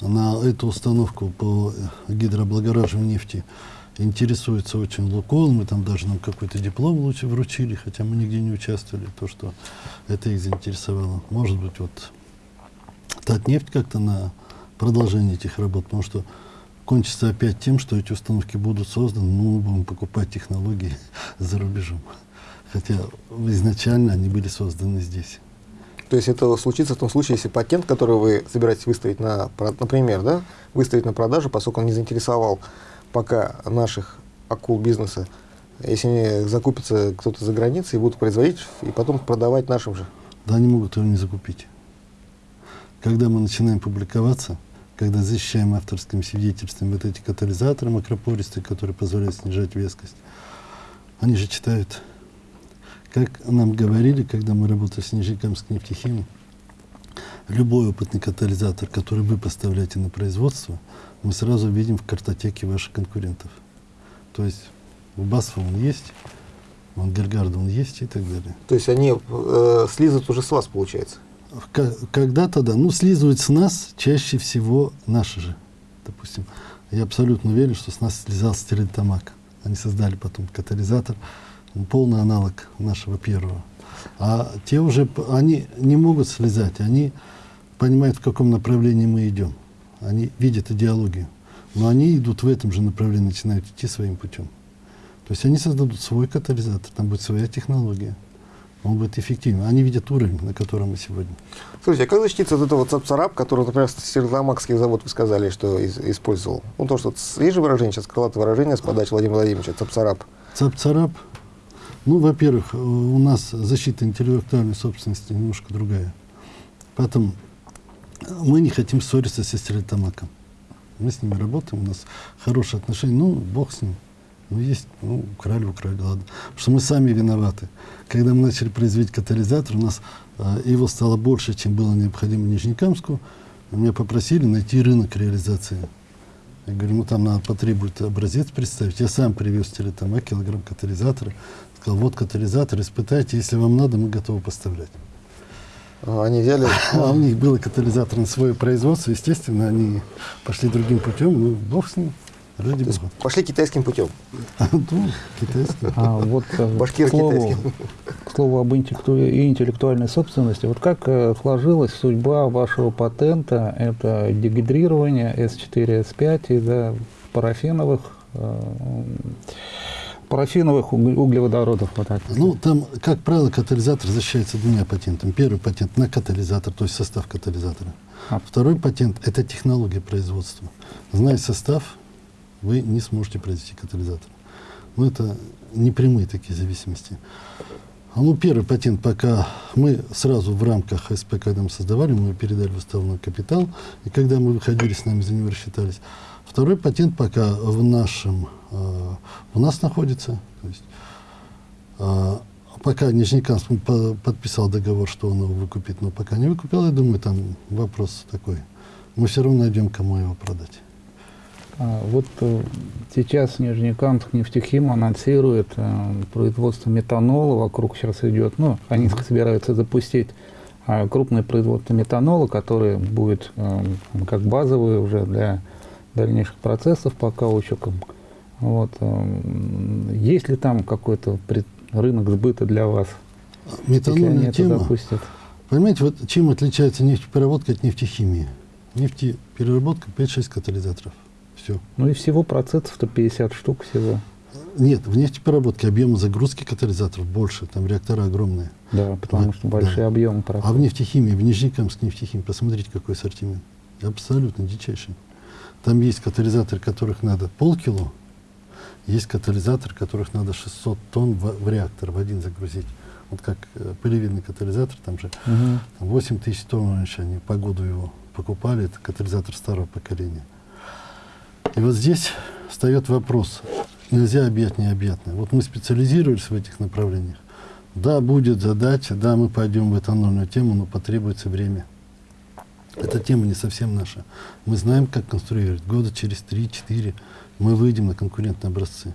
На эту установку по гидрооблагораживанию нефти интересуется очень «Лукойл». Мы там даже нам какой-то диплом лучше вручили, хотя мы нигде не участвовали. То, что это их заинтересовало. Может быть, вот Татнефть как-то на продолжение этих работ, потому что кончится опять тем, что эти установки будут созданы, ну, мы будем покупать технологии [laughs] за рубежом. Хотя изначально они были созданы здесь. То есть это случится в том случае, если патент, который вы собираетесь выставить на, например, да, выставить на продажу, поскольку он не заинтересовал пока наших акул бизнеса, если закупится кто-то за границей будут производить и потом продавать нашим же. Да они могут его не закупить. Когда мы начинаем публиковаться, когда защищаем авторским свидетельством вот эти катализаторы макропористые, которые позволяют снижать вескость, они же читают. Как нам говорили, когда мы работали с Нижнекамской нефтехимией, любой опытный катализатор, который вы поставляете на производство, мы сразу видим в картотеке ваших конкурентов. То есть у Басфа он есть, у Ангельгарда он есть и так далее. То есть они э, слизывают уже с вас, получается. Когда-то да. Ну, слизывают с нас чаще всего наши же. Допустим, я абсолютно уверен, что с нас слезал стерлитамак. Они создали потом катализатор, полный аналог нашего первого. А те уже, они не могут слезать, они понимают, в каком направлении мы идем. Они видят идеологию. Но они идут в этом же направлении, начинают идти своим путем. То есть они создадут свой катализатор, там будет своя технология. Он будет эффективен. Они видят уровень, на котором мы сегодня. Слушайте, а как защититься от этого цапцарап, который, например, Стерлитамакский завод, вы сказали, что из- использовал? Ну, то, что есть же выражение, сейчас крылатое выражение с подачи Владимира Владимировича, цапцарап. Цап-царап. Ну, во-первых, э, у нас защита интеллектуальной собственности немножко другая. Потом, э, мы не хотим ссориться со Стерлитамаком. Мы с ними работаем, у нас хорошие отношения. Ну, бог с ним. Ну, есть, ну, украли, украли, ладно. Потому что мы сами виноваты. Когда мы начали производить катализатор, у нас э, его стало больше, чем было необходимо Нижнекамску. Меня попросили найти рынок реализации. Я говорю, ну там надо потребует образец представить. Я сам привез телетома, килограмм катализатора. Сказал, вот катализатор, испытайте, если вам надо, мы готовы поставлять. А, Они взяли... А у них было катализатор на свое производство, естественно, они пошли другим путем, ну, бог с ним, ради бога. пошли китайским путем. [laughs] Ну, китайский. А вот э, Башкир к, слову, китайский. к слову об интеллектуальной собственности, вот как э, сложилась судьба вашего патента, это дегидрирование S4, S5 из-за парафиновых, э, парафиновых уг- углеводородов. Так. Ну, там, как правило, катализатор защищается двумя патентами. Первый патент на катализатор, то есть состав катализатора. А. Второй патент – это технология производства. Зная состав, вы не сможете произвести катализатор. Но это непрямые такие зависимости. А, Ну, первый патент пока мы сразу в рамках СП, когда мы создавали, мы передали в уставной капитал, и когда мы выходили, с нами за него рассчитались. Второй патент пока в нашем, э, у нас находится. То есть, э, пока Нижнекамск по- подписал договор, что он его выкупит, но пока не выкупил, я думаю, там вопрос такой. Мы все равно найдем, кому его продать. А, Вот э, сейчас Нижнекамск нефтехим анонсирует э, производство метанола. Вокруг сейчас идет, ну, они собираются запустить а, крупное производство метанола, которое будет э, как базовое уже для дальнейших процессов по каучукам. Вот. э, Есть ли там какой-то рынок сбыта для вас, Метанольная тема. запустят? Понимаете, вот чем отличается нефтепереработка от нефтехимии? Нефтепереработка 5-6 катализаторов. Все. Ну и всего процессов 150 штук всего. Нет, в нефтепереработке объема загрузки катализаторов больше, там реакторы огромные. Да, потому Да, что большие да. объемы А в нефтехимии, в Нижнекамск нефтехимии, посмотрите, какой ассортимент. Абсолютно дичайший. Там есть катализаторы, которых надо полкило, есть катализаторы, которых надо 600 тонн в, в реактор в один загрузить. Вот как э, пылевидный катализатор, там же. Там 8 тысяч тонн раньше они по году его покупали, это катализатор старого поколения. И вот здесь встает вопрос, нельзя объять необъятное. Вот мы специализировались в этих направлениях. Да, будет задача, да, мы пойдем в этанольную тему, но потребуется время. Эта тема не совсем наша. Мы знаем, как конструировать. Года через 3-4 мы выйдем на конкурентные образцы.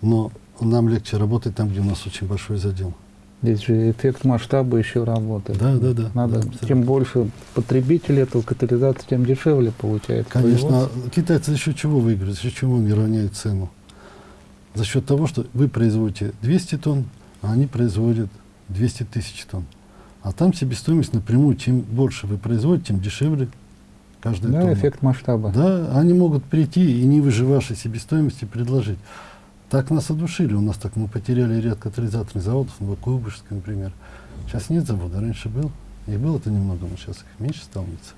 Но нам легче работать там, где у нас очень большой задел. Здесь же эффект масштаба еще работает. Да, да, да. Надо, да, абсолютно. чем больше потребителей этого катализатора, тем дешевле получается. Конечно, китайцы за счет чего выиграют? За счет чего они равняют цену? За счет того, что вы производите 200 тонн, а они производят 200 тысяч тонн. А там себестоимость напрямую, чем больше вы производите, тем дешевле каждая Да, тонна. эффект масштаба. Да, они могут прийти и не выше вашей себестоимости предложить. Так нас одушили. У нас так мы потеряли ряд катализаторных заводов, Новокуйбышевский, например. Сейчас нет завода, раньше был. И было-то немного, но сейчас их меньше становится.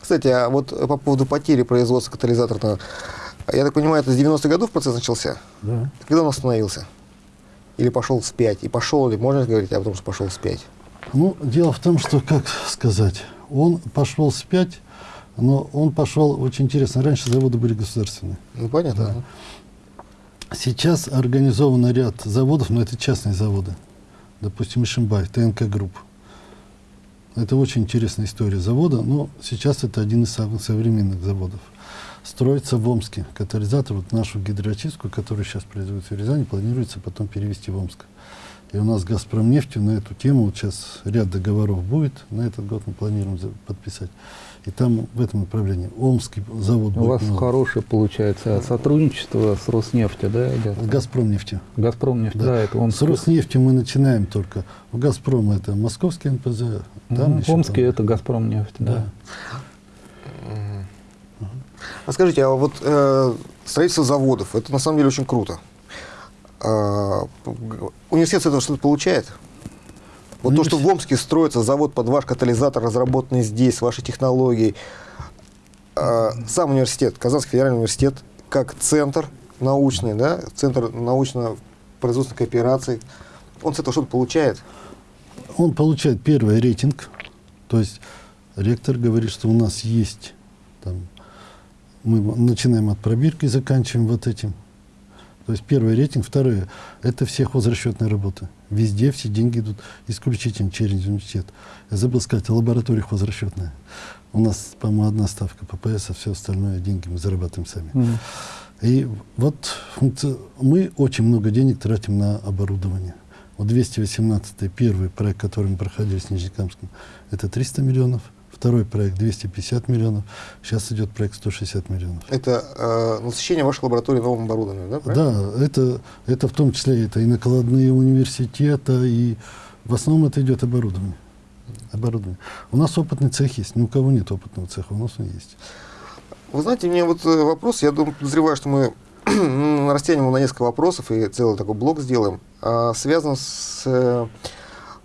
Кстати, а вот по поводу потери производства катализаторного, я так понимаю, это с 90-х годов процесс начался? Да. Когда он остановился? Или пошел вспять? И пошел ли, можно говорить о том, что пошел вспять? Ну, дело в том, что, как сказать, он пошел вспять, но он пошел очень интересно. Раньше заводы были государственные. Ну, понятно. Да. Сейчас организован ряд заводов, но это частные заводы. Допустим, Ишимбай, ТНК Групп. Это очень интересная история завода, но сейчас это один из самых современных заводов. Строится в Омске. Катализатор, вот нашу гидроочистку, которую сейчас производится в Рязани, планируется потом перевести в Омск. И у нас с «Газпром» нефтью на эту тему, вот сейчас ряд договоров будет, на этот год мы планируем подписать. И там в этом направлении Омский завод У вас новый. хорошее получается сотрудничество с Роснефтью, да, идет? С «Газпром» нефтью. Газпром нефть, да, Да. это он С Роснефтью мы начинаем только. У «Газпрома» это московский НПЗ. Там еще Омский там- это Газпром нефть, да. Да. А скажите, а вот э, строительство заводов, это на самом деле очень круто. А, университет с этого что-то получает? Вот то, что в Омске строится завод под ваш катализатор, разработанный здесь, с вашей технологией. А, сам университет, Казанский федеральный университет, как центр научный, да, центр научно-производственной кооперации, он с этого что-то получает? Он получает первый рейтинг. То есть ректор говорит, что у нас есть там, мы начинаем от пробирки заканчиваем вот этим. То есть первый рейтинг, второе, это все хозрасчетные работы. Везде все деньги идут исключительно через университет. Я забыл сказать, лаборатория хозрасчетная. У нас, по-моему, одна ставка ППС, а все остальное деньги мы зарабатываем сами. Мгм. И вот функци- мы очень много денег тратим на оборудование. Вот 218 первый проект, который мы проходили с Нижнекамском, это 300 миллионов. Второй проект 250 миллионов. Сейчас идет проект 160 миллионов. Это э, насыщение вашей лаборатории новым оборудованием, да? правильно? Да, это, это в том числе это и накладные университета, и в основном это идет оборудование. оборудование. У нас опытный цех есть. Ни у кого нет опытного цеха, у нас он есть. Вы знаете, у меня вот э, вопрос, я думаю, подозреваю, что мы [clears throat] растянем его на несколько вопросов и целый такой блок сделаем, а, связан с э,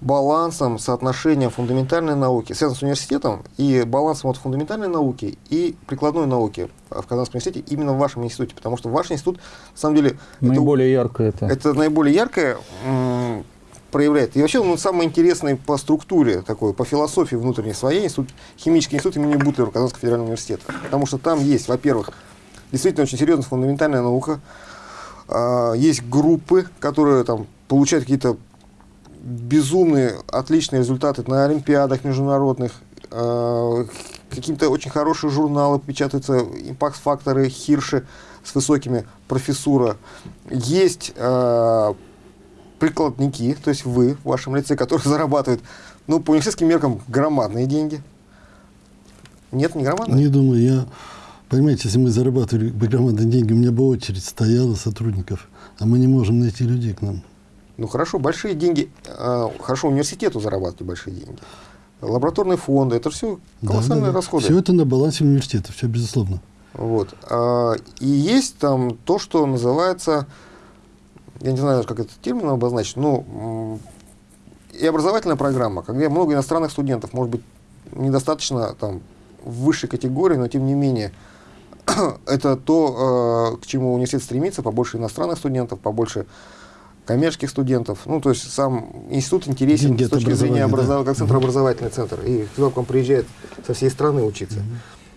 балансом, соотношением фундаментальной науки, связан с университетом и балансом от фундаментальной науки и прикладной науки в Казанском университете именно в вашем институте, потому что ваш институт, на самом деле, это- Наиболее ярко это. это наиболее яркое проявляет. И вообще, ну, самый интересный по структуре, такой, по философии внутренней своей, институт, химический институт имени Бутлера Казанского федерального университета. Потому что там есть, во-первых, действительно очень серьезная фундаментальная наука, а, есть группы, которые там получают какие-то безумные, отличные результаты на олимпиадах международных, э, какие-то очень хорошие журналы печатаются, импакт-факторы, хирши с высокими профессура. Есть э, прикладники, то есть вы в вашем лице, которые [laughs] зарабатывают, ну, по университетским меркам, громадные деньги. Нет, не громадные? Не думаю, я... Понимаете, если мы зарабатывали бы громадные деньги, у меня бы очередь стояла сотрудников, а мы не можем найти людей к нам. Ну хорошо, большие деньги, э, хорошо, университету зарабатывать большие деньги. Лабораторные фонды, это все колоссальные да, да, расходы. Все это на балансе университета, все безусловно. Вот. А, и есть там то, что называется, я не знаю, как этот термин обозначить, ну, и образовательная программа, когда много иностранных студентов, может быть, недостаточно там в высшей категории, но тем не менее, [clears throat] это то, э, к чему университет стремится, побольше иностранных студентов, побольше коммерческих студентов. Ну, то есть сам институт интересен Деньги с точки зрения образов... да. как центр образовательный центр. И к вам приезжает со всей страны учиться.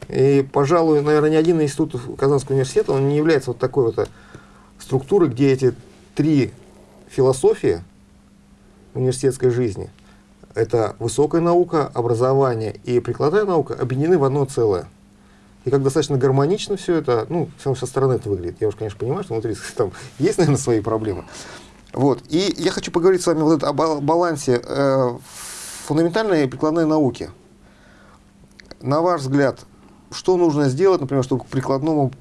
И, пожалуй, наверное, ни один институт Казанского университета, он не является вот такой вот структурой, где эти три философии университетской жизни, это высокая наука, образование и прикладная наука, объединены в одно целое. И как достаточно гармонично все это, ну, со стороны это выглядит. Я уж, конечно, понимаю, что внутри [laughs] там есть, наверное, свои проблемы. Вот. И я хочу поговорить с вами вот о балансе э, фундаментальной и прикладной науки. На ваш взгляд, что нужно сделать, например, чтобы к прикладному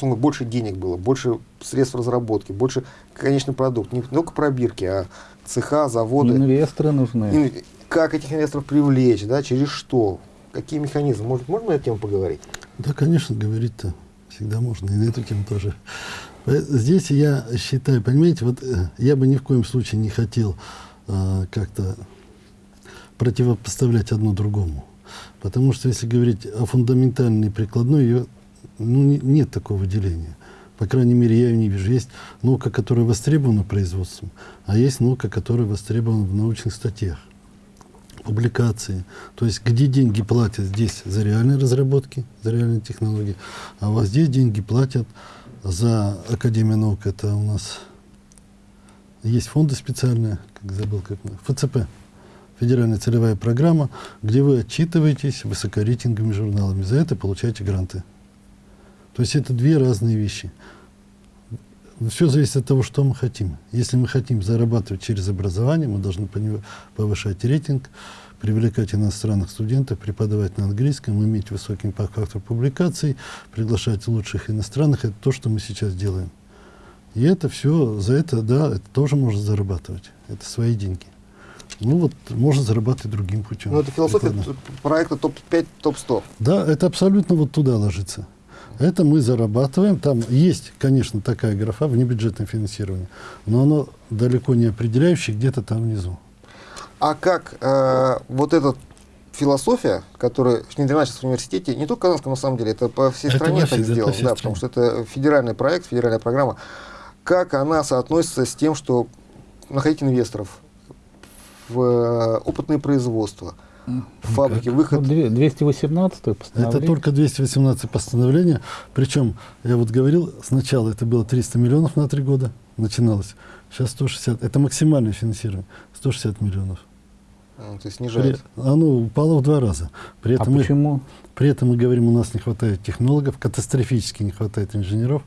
больше денег было, больше средств разработки, больше конечный продукт, не только пробирки, а цеха, заводы. Инвесторы нужны. Как этих инвесторов привлечь, да, через что, какие механизмы? Может, можно на эту тему поговорить? Да, конечно, говорить-то всегда можно, и на эту тему тоже. Э, здесь я считаю, понимаете, вот э, я бы ни в коем случае не хотел э, как-то противопоставлять одно другому. Потому что если говорить о фундаментальной и прикладной, ее, ну, не, нет такого деления. По крайней мере, я ее не вижу. Есть наука, которая востребована производством, а есть наука, которая востребована в научных статьях, публикации. То есть, где деньги платят здесь за реальные разработки, за реальные технологии, а вот здесь деньги платят за Академию наук это у нас есть фонды специальные, как забыл, как ФЦП, федеральная целевая программа, где вы отчитываетесь высокорейтинговыми журналами, за это получаете гранты. То есть это две разные вещи. Все зависит от того, что мы хотим. Если мы хотим зарабатывать через образование, мы должны повышать рейтинг, привлекать иностранных студентов, преподавать на английском, иметь высокий импакт-фактор публикаций, приглашать лучших иностранных. Это то, что мы сейчас делаем. И это все, за это, да, это тоже можно зарабатывать. Это свои деньги. Ну вот, можно зарабатывать другим путем. Ну это философия Прикладно. проекта топ-5, топ-100. Да, это абсолютно вот туда ложится. Это мы зарабатываем. Там есть, конечно, такая графа внебюджетное финансирование, но оно далеко не определяющее, где-то там внизу. А как э, вот эта философия, которая внедрена сейчас в университете, не только в Казанском, на самом деле, это по всей это стране так сделано, да, потому что это федеральный проект, федеральная программа, как она соотносится с тем, что находить инвесторов в э, опытное производство, в фабрике, как? выход... 218 постановление? Это только 218 постановление, причем, я вот говорил, сначала это было 300 миллионов на три года, начиналось, сейчас 160, это максимальное финансирование. 160 миллионов. А, то есть снижается? При, оно упало в два раза. При а этом а почему? Мы, при этом мы говорим, у нас не хватает технологов, катастрофически не хватает инженеров,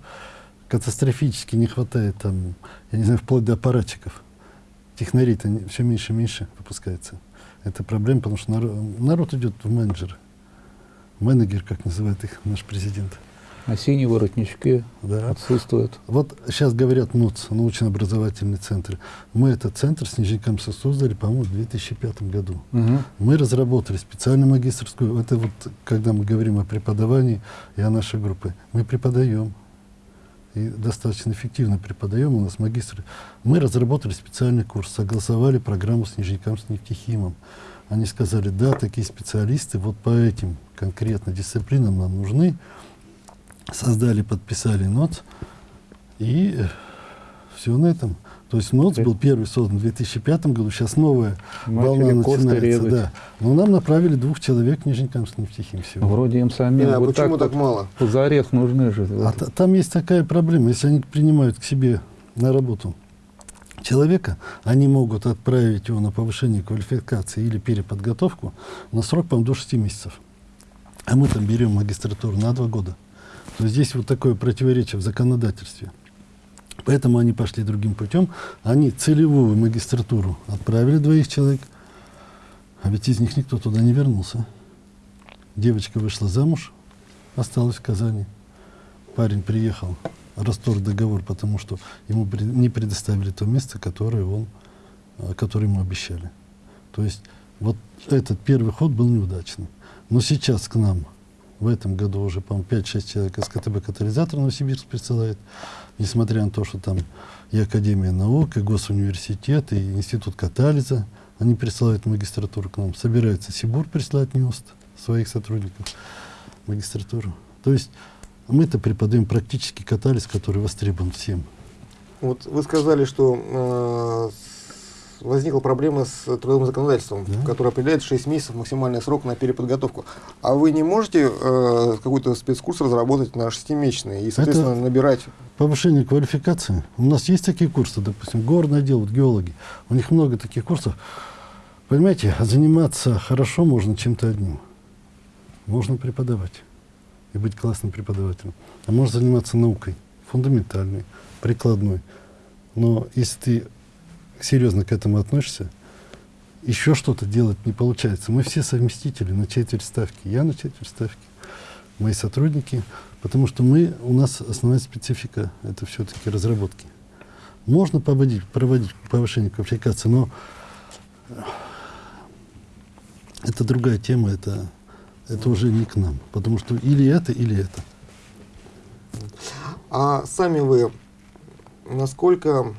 катастрофически не хватает, там, я не знаю, вплоть до аппаратчиков. Технарей-то все меньше и меньше выпускается. Это проблема, потому что народ, народ идет в менеджеры. Менеджер, как называет их наш президент. А синие воротнички да. отсутствуют. Вот сейчас говорят НУЦ, научно-образовательный центр. Мы этот центр с Нижнекамска создали, по-моему, в 2005 году. Угу. Мы разработали специальную магистрскую, это вот, когда мы говорим о преподавании и о нашей группе, мы преподаем. И достаточно эффективно преподаем, у нас магистры. Мы разработали специальный курс, согласовали программу с Нижнекамским нефтехимом. Они сказали, да, такие специалисты вот по этим конкретно дисциплинам нам нужны создали, подписали НОЦ, и Все на этом. То есть НОЦ был первый создан в 2005 году, сейчас новая Начали волна начинается. резать. Да. Но нам направили двух человек в Нижнекамск нефтехим всего. Вроде им самим Именно, вот почему так, вот мало? позарез нужны же. А та- там есть такая проблема. Если они принимают к себе на работу человека, они могут отправить его на повышение квалификации или переподготовку на срок, по-моему, до 6 месяцев. А мы там берем магистратуру на 2 года. Здесь вот такое противоречие в законодательстве. Поэтому они пошли другим путем. Они целевую магистратуру отправили двоих человек, а ведь из них никто туда не вернулся. Девочка вышла замуж, осталась в Казани. Парень приехал, расторг договор, потому что ему не предоставили то место, которое, он, э, которое ему обещали. То есть вот этот первый ход был неудачный. Но сейчас к нам в этом году уже, по-моему, 5-6 человек из КТБ катализатор Новосибирск присылает, несмотря на то, что там и Академия наук, и Госуниверситет, и Институт катализа, они присылают магистратуру к нам. Собирается Сибур присылать НИОСТ своих сотрудников магистратуру. То есть мы-то преподаем практически катализ, который востребован всем. Вот вы сказали, что э, возникла проблема с трудовым законодательством, Да. которое определяет 6 месяцев максимальный срок на переподготовку. А вы не можете э, какой-то спецкурс разработать на 6-месячный и, соответственно, набирать Повышение квалификации. У нас есть такие курсы, допустим, горное дело, вот геологи. У них много таких курсов. Понимаете, заниматься хорошо можно чем-то одним. Можно преподавать и быть классным преподавателем. А можно заниматься наукой, фундаментальной, прикладной. Но если ты серьезно к этому относишься, еще что-то делать не получается. Мы все совместители на четверть ставки. Я на четверть ставки, мои сотрудники, потому что мы, у нас основная специфика – это все-таки разработки. Можно проводить, проводить повышение квалификации, но это другая тема, это, это уже не к нам. Потому что или это, или это. А сами вы насколько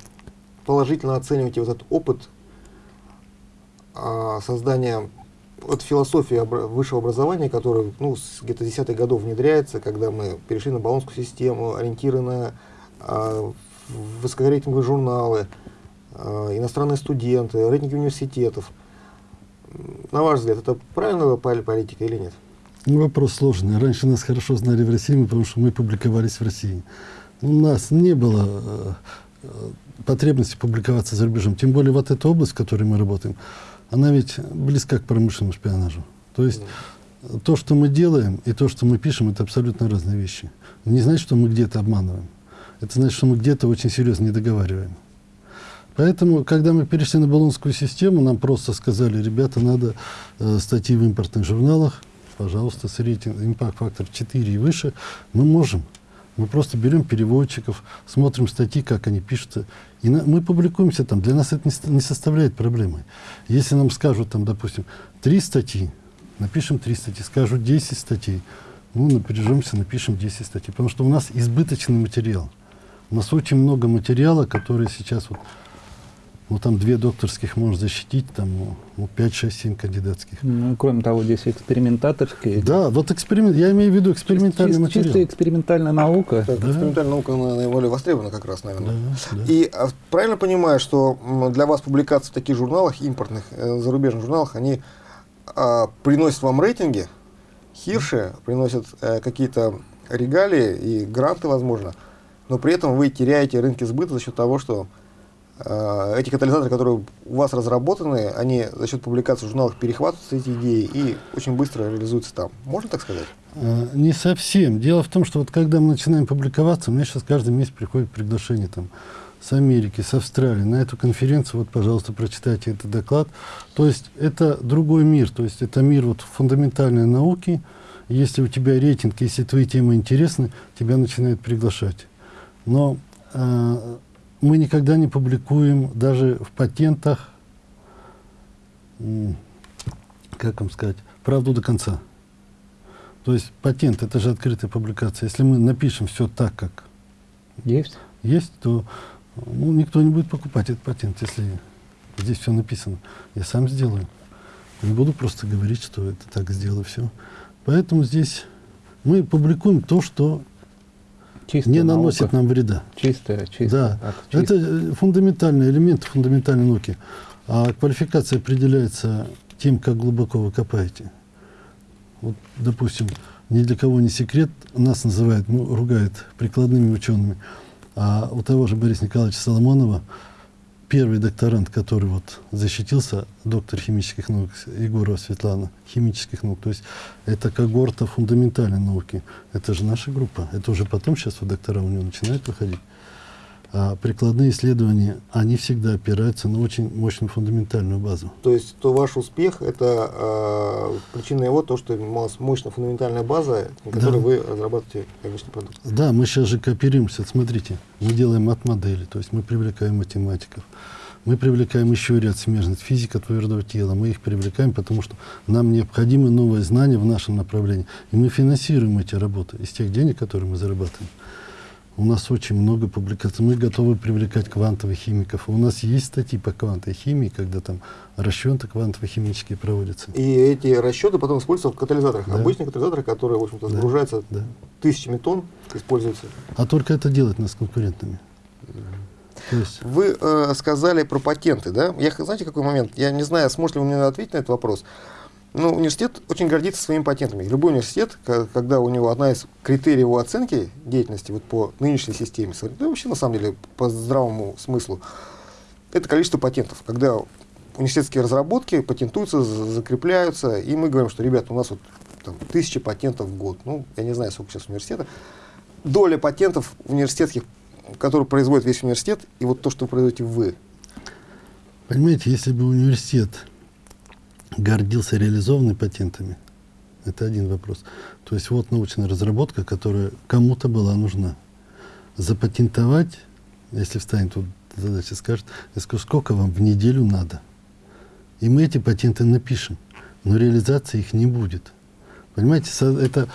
положительно оцениваете вот этот опыт а, создания от философии высшего образования, который ну, с где-то десятых годов внедряется, когда мы перешли на баллонскую систему, ориентиры на высокорейтинговые журналы, а, иностранные студенты, рейтинги университетов. На ваш взгляд, это правильная пол- политика или нет? Ну, вопрос сложный. Раньше нас хорошо знали в России, потому что мы публиковались в России. У нас не было э, э, потребности публиковаться за рубежом. Тем более вот эта область, в которой мы работаем, она ведь близка к промышленному шпионажу. То есть э, то, что мы делаем, и то, что мы пишем, это абсолютно разные вещи. Не значит, что мы где-то обманываем. Это значит, что мы где-то очень серьезно не договариваем. Поэтому, когда мы перешли на баллонскую систему, нам просто сказали, ребята, надо э, статьи в импортных журналах, пожалуйста, с рейтинг, импакт-фактор 4 и выше, мы можем. Мы просто берем переводчиков, смотрим статьи, как они пишутся, и на- мы публикуемся там. Для нас это не, не составляет проблемы. Если нам скажут, там, допустим, три статьи, напишем три статьи, скажут 10 статей, ну, напряжемся, напишем 10 статей, потому что у нас избыточный материал. У нас очень много материала, который сейчас вот, ну, там две докторских можно защитить, там, ну, 5, 6, 7 кандидатских. Ну, кроме того, здесь экспериментаторские. Да, вот эксперимент, я имею в виду экспериментальный Чис- материал. Чисто экспериментальная наука. Так, Да. Экспериментальная наука она наиболее востребована как раз, наверное. Да, да. И а, правильно понимаю, что для вас публикации в таких журналах, импортных, э, зарубежных журналах, они а, приносят вам рейтинги, хирши, приносят э, какие-то регалии и гранты, возможно, но при этом вы теряете рынки сбыта за счет того, что эти катализаторы, которые у вас разработаны, они за счет публикации в журналах перехватываются эти идеи и очень быстро реализуются там. Можно так сказать? А, Не совсем. Дело в том, что вот когда мы начинаем публиковаться, мне сейчас каждый месяц приходит приглашение там, с Америки, с Австралии на эту конференцию. Вот, пожалуйста, прочитайте этот доклад. То есть это другой мир. То есть это мир вот фундаментальной науки. Если у тебя рейтинг, если твои темы интересны, тебя начинают приглашать. Но э, мы никогда не публикуем даже в патентах, как вам сказать, правду до конца. То есть патент это же открытая публикация. Если мы напишем все так, как Есть? есть, то ну, никто не будет покупать этот патент, если здесь все написано. Я сам сделаю. Не буду просто говорить, что это так сделаю все. Поэтому здесь мы публикуем то, что Чистая не наносит наука. нам вреда. Чистая, чистая. Да, так, это чистая. э, фундаментальные элементы фундаментальной науки. А квалификация определяется тем, как глубоко вы копаете. Вот, допустим, ни для кого не секрет, нас называют, ну, ругают прикладными учеными. А у того же Бориса Николаевича Соломонова первый докторант, который вот защитился, доктор химических наук Егорова Светлана, химических наук, то есть это когорта фундаментальной науки. Это же наша группа. Это уже потом сейчас вот доктора у него начинают выходить. А прикладные исследования, они всегда опираются на очень мощную фундаментальную базу. То есть то ваш успех это э, причина его то, что у вас мощная фундаментальная база, на которой Да. вы разрабатываете конечный продукт. Да, мы сейчас же кооперируемся. Смотрите, мы делаем мат-модели, то есть мы привлекаем математиков. Мы привлекаем еще ряд смежных физика твердого тела. Мы их привлекаем, потому что нам необходимы новые знания в нашем направлении. И мы финансируем эти работы из тех денег, которые мы зарабатываем. У нас очень много публикаций. Мы готовы привлекать квантовых химиков. У нас есть статьи по квантовой химии, когда там расчеты квантово-химические проводятся. И эти расчеты потом используются в катализаторах. Да. Обычные катализаторы, которые, в общем-то, Да. сгружаются Да. тысячами тонн, используются. А только это делает нас конкурентными. Есть, Вы э, сказали про патенты, да? Я, знаете, какой момент? Я не знаю, сможете ли вы мне ответить на этот вопрос. Ну, университет очень гордится своими патентами. Любой университет, когда у него одна из критериев его оценки деятельности вот по нынешней системе, да и вообще на самом деле по здравому смыслу, это количество патентов. Когда университетские разработки патентуются, за- закрепляются, и мы говорим, что, ребят, у нас вот там, тысяча патентов в год. Ну, я не знаю, сколько сейчас университета. Доля патентов университетских, которые производит весь университет, и вот то, что производите вы. Понимаете, если бы университет гордился реализованными патентами, это один вопрос. То есть вот научная разработка, которая кому-то была нужна. Запатентовать, если встанет тут задача, скажет, я скажу, сколько вам в неделю надо. И мы эти патенты напишем, но реализации их не будет. Понимаете, это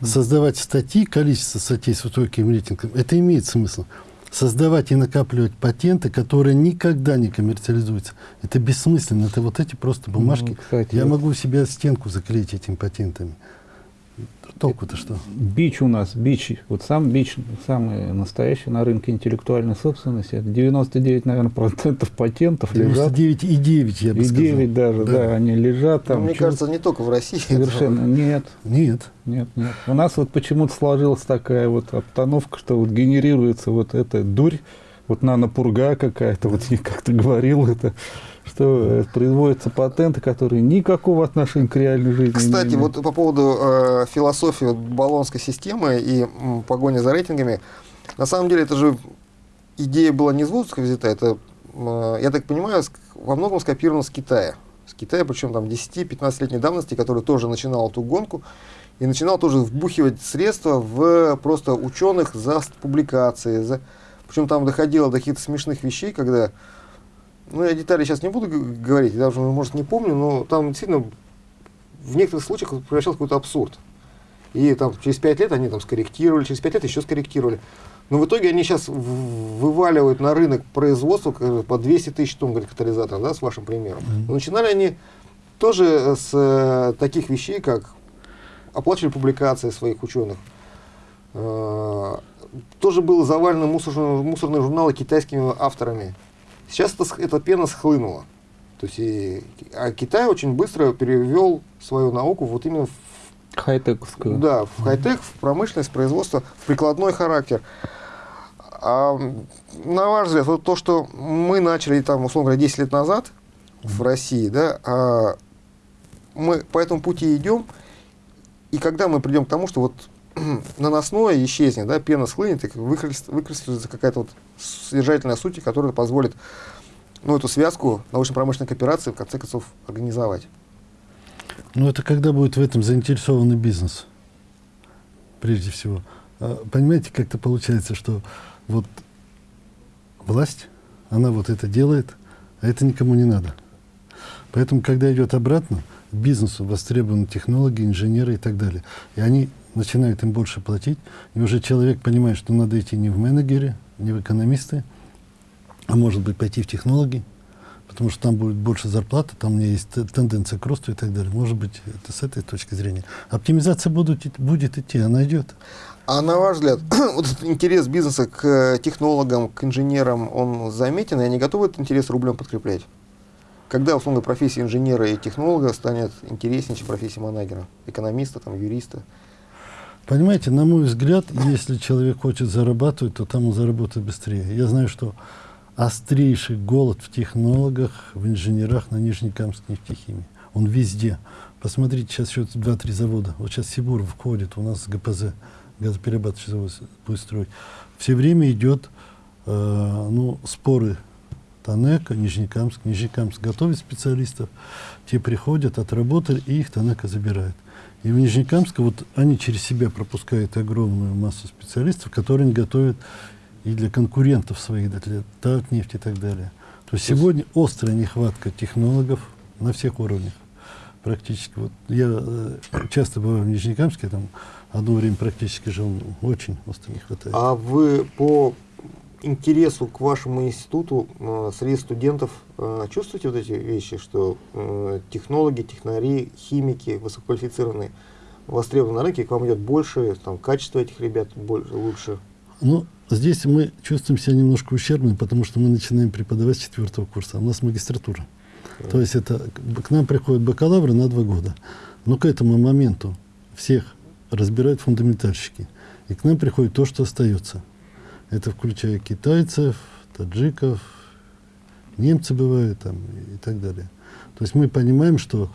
создавать статьи, количество статей с высоким рейтингом, это имеет смысл. Создавать и накапливать патенты, которые никогда не коммерциализуются, это бессмысленно. Это вот эти просто бумажки. Ну, кстати, Я вот- могу себе стенку заклеить этими патентами. Толку-то что? Бич у нас, бич, вот сам бич, самый настоящий на рынке интеллектуальной собственности, это 99, наверное, процентов патентов лежат. 99,9 я бы И сказал. 9 даже, да. они лежат Ну, там. мне чё- кажется, не только в России. Совершенно нет, Нет. нет, нет. У нас вот почему-то сложилась такая вот обстановка, что вот генерируется вот эта дурь, вот нанопурга какая-то, вот я как-то говорил это, что э, производятся патенты, которые никакого отношения к реальной жизни не Кстати, имеют. вот по поводу э, философии баллонской системы и м, погони за рейтингами, на самом деле это же идея была не из воздуха взята, это, э, я так понимаю, во многом скопировано с Китая. С Китая, причем там 10-15-летней давности, который тоже начинал эту гонку и начинал тоже вбухивать средства в просто ученых за публикации. За... Причем там доходило до каких-то смешных вещей, когда ну, я детали сейчас не буду говорить, я даже, может, не помню, но там действительно в некоторых случаях превращался в какой-то абсурд. И там через пять лет они там скорректировали, через пять лет еще скорректировали. Но в итоге они сейчас вываливают на рынок производства по 200 тысяч тонн говорит, катализаторов, да, с вашим примером. Но начинали они тоже э, с э, таких вещей, как оплачивали публикации своих ученых. Э, тоже было завалено мусорные, мусорные журналы китайскими авторами. Сейчас это, эта пена схлынула. То есть и, а Китай очень быстро перевел свою науку вот именно в, Хай-тековскую. да, в хай-тек, в промышленность, производство, в прикладной характер. А, на ваш взгляд, вот то, что мы начали там, условно говоря, 10 лет назад в России, да, а мы по этому пути идем, и когда мы придем к тому, что вот [clears throat] наносное исчезнет, да, пена схлынет, и выкристаллизуется какая-то вот содержательная суть, которая позволит ну, эту связку научно-промышленной кооперации в конце концов организовать. Ну, это когда будет в этом заинтересованный бизнес, прежде всего. А, Понимаете, как-то получается, что вот власть, она вот это делает, а это никому не надо. Поэтому, когда идет обратно, бизнесу востребованы технологии, инженеры и так далее. И они начинают им больше платить, и уже человек понимает, что надо идти не в менеджеры, не в экономисты, а может быть пойти в технологии, потому что там будет больше зарплаты, там у есть тенденция к росту и так далее. Может быть, это с этой точки зрения. Оптимизация будет, будет идти, она идет. А на ваш взгляд, [clears throat] вот интерес бизнеса к технологам, к инженерам, он заметен, и они готовы этот интерес рублем подкреплять? Когда, условно, профессия инженера и технолога станет интереснее, чем профессия манагера, экономиста, там, юриста? Понимаете, на мой взгляд, если человек хочет зарабатывать, то там он заработает быстрее. Я знаю, что острейший голод в технологах, в инженерах на Нижнекамск нефтехимии. Он везде. Посмотрите, сейчас еще два-три завода. Вот сейчас Сибур входит, у нас ГПЗ, газоперерабатывающий завод будет строить. Все время идет э, ну, споры Танека, Нижнекамск. Нижнекамск готовит специалистов, те приходят, отработали, и их Танека забирает. И в Нижнекамске вот они через себя пропускают огромную массу специалистов, которые они готовят и для конкурентов своих, для Татнефти и так далее. То есть сегодня острая нехватка технологов на всех уровнях практически. Вот я э, часто бываю в Нижнекамске, там одно время практически жил, очень остро не хватает. А вы по интересу к вашему институту э, среди студентов э, чувствуете вот эти вещи, что э, технологи, технари, химики высококвалифицированные востребованы на рынке, к вам идет больше, там, качество этих ребят больше, лучше? Ну, здесь мы чувствуем себя немножко ущербными, потому что мы начинаем преподавать с четвертого курса, а у нас магистратура. Mm. То есть это к нам приходят бакалавры на два года. Но к этому моменту всех разбирают фундаментальщики. И к нам приходит то, что остается. Это включая китайцев, таджиков, немцы бывают там и так далее. То есть мы понимаем, что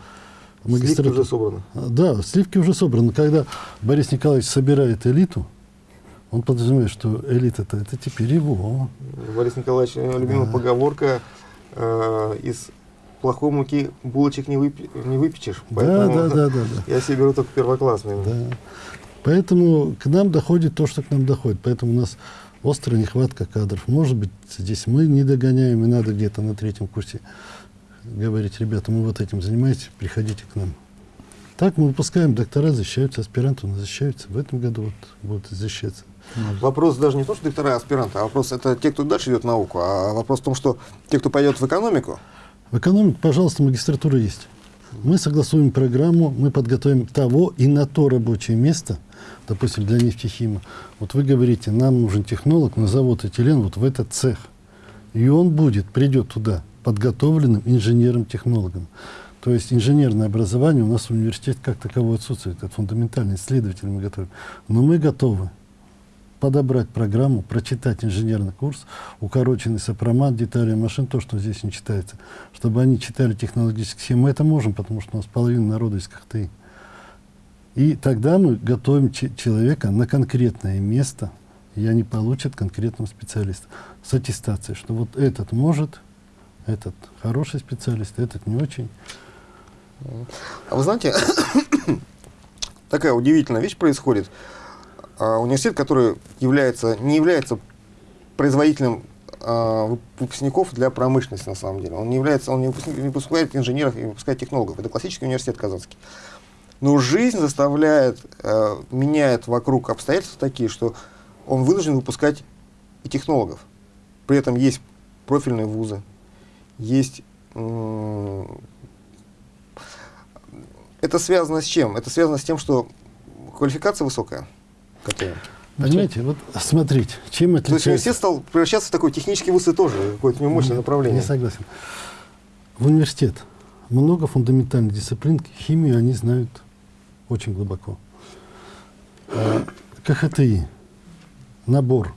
магистратура... Сливки уже собраны. А, да, сливки уже собраны. Когда Борис Николаевич собирает элиту, он подразумевает, что элита-то это теперь его. Борис Николаевич, любимая да. поговорка э, из плохой муки булочек не, выпи не выпечешь. Да, да, да, да, да. [laughs] Я себе беру только первоклассные. Да. Поэтому к нам доходит то, что к нам доходит. Поэтому у нас острая нехватка кадров. Может быть, здесь мы не догоняем, и надо где-то на третьем курсе говорить, ребята, мы вот этим занимаемся, приходите к нам. Так мы выпускаем, доктора защищаются, аспиранты у нас защищаются. В этом году вот будут защищаться. Вопрос даже не то, что доктора и аспиранты, а вопрос это те, кто дальше идет в науку, а вопрос в том, что те, кто пойдет в экономику. В экономику, пожалуйста, магистратура есть. Мы согласуем программу, мы подготовим того и на то рабочее место – допустим, для нефтехима. Вот вы говорите, нам нужен технолог на завод этилен вот в этот цех. И он будет, придет туда подготовленным инженером-технологом. То есть инженерное образование у нас в университете как таковое отсутствует. Это фундаментальный исследователь мы готовим. Но мы готовы подобрать программу, прочитать инженерный курс, укороченный сопромат, детали машин, то, что здесь не читается, чтобы они читали технологические схемы. Мы это можем, потому что у нас половина народа из КХТИ. И тогда мы готовим человека на конкретное место, и они получат конкретного специалиста с аттестацией, что вот этот может, этот хороший специалист, этот не очень. А вы знаете, [coughs] такая удивительная вещь происходит. А, университет, который является, не является производителем а, выпускников для промышленности на самом деле. Он не является, он не выпускает инженеров и выпускает технологов. Это классический университет казанский. Но жизнь заставляет, э, меняет вокруг обстоятельства такие, что он вынужден выпускать и технологов. При этом есть профильные вузы, есть... Э, это связано с чем? Это связано с тем, что квалификация высокая. Которая... Понимаете, вот смотрите, чем отличается... То есть университет стал превращаться в такой технический вуз и тоже, какое-то мощное направление. Не согласен. В университет много фундаментальных дисциплин, химию они знают очень глубоко. А, КХТИ, набор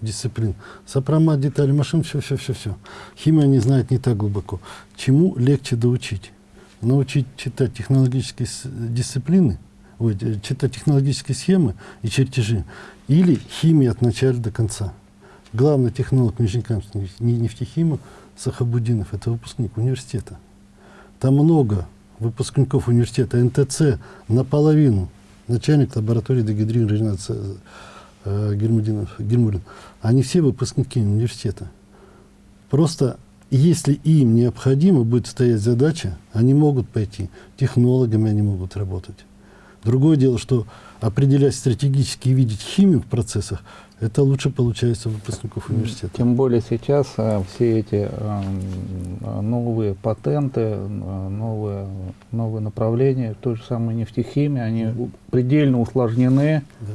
дисциплин. Сопромат, детали машин, все, все, все, все. Химия не знает не так глубоко. Чему легче доучить? Научить читать технологические дисциплины, ой, э, читать технологические схемы и чертежи, или химия от начала до конца. Главный технолог Нижнекамска нефтехима Сахабудинов, это выпускник университета. Там много выпускников университета НТЦ наполовину начальник лаборатории дегидрирования э, Гермудинов, Гермурин, они все выпускники университета. Просто если им необходимо будет стоять задача, они могут пойти, технологами они могут работать. Другое дело, что определять стратегически и видеть химию в процессах, это лучше получается у выпускников университета. Тем более сейчас а, все эти а, м, новые патенты, а, новые, новые направления, той же самой нефтехимии, они предельно усложнены. Да.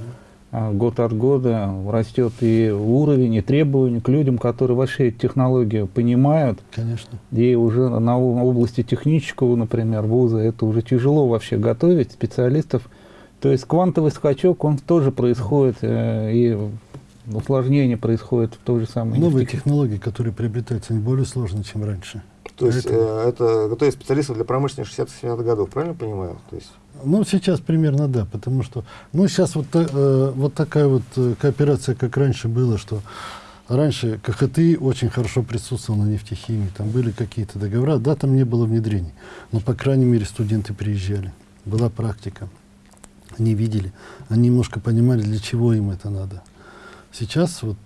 А, Год от года растет и уровень, и требования к людям, которые вообще эти технологии понимают. Конечно. И уже на на области технического, например, вуза, это уже тяжело вообще готовить специалистов. То есть квантовый скачок, он тоже происходит, э, и усложнение происходит в той же самой Новые нефтехимии. технологии, которые приобретаются, они более сложные, чем раньше. То есть э, это готовят специалистов для промышленных 60-70-х годов, правильно понимаю? То есть, Ну, сейчас примерно да, потому что, ну, сейчас вот, э, вот такая вот э, кооперация, как раньше было, что раньше КХТИ очень хорошо присутствовал на нефтехимии, там были какие-то договора, да, там не было внедрений, но, по крайней мере, студенты приезжали, была практика, они видели, они немножко понимали, для чего им это надо. Сейчас вот,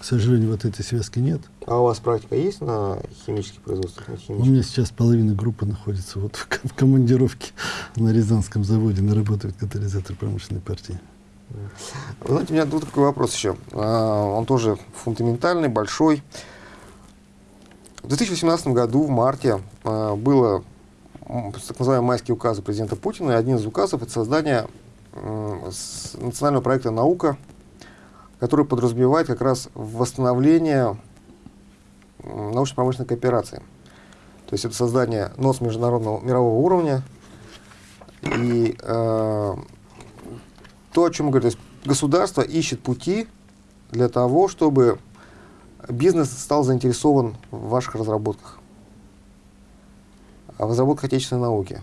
к сожалению, вот этой связки нет. а у вас практика есть на химических производствах? На У химических? меня сейчас половина группы находится вот в, в командировке на Рязанском заводе, на работает катализатор промышленной партии. Знаете, у меня тут такой вопрос еще. А, Он тоже фундаментальный, большой. В 2018 году, в марте, а, было так называемые майские указы президента Путина. И один из указов – это создание национального проекта «Наука», который подразумевает как раз восстановление научно-промышленной кооперации. То есть это создание НОС международного мирового уровня. И э, то, о чем мы говорим, то есть государство ищет пути для того, чтобы бизнес стал заинтересован в ваших разработках, в разработках отечественной науки.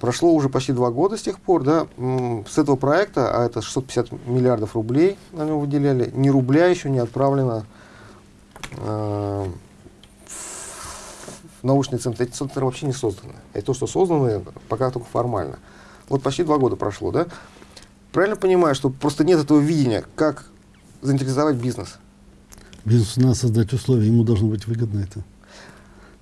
Прошло уже почти два года с тех пор, да, с этого проекта, а это 650 миллиардов рублей на него выделяли, ни рубля еще не отправлено э, в научные центры. Эти центры вообще не созданы. Это то, что созданы, пока только формально. Вот почти два года прошло, да? Правильно понимаю, что просто нет этого видения, как заинтересовать бизнес? Бизнесу надо создать условия, ему должно быть выгодно это.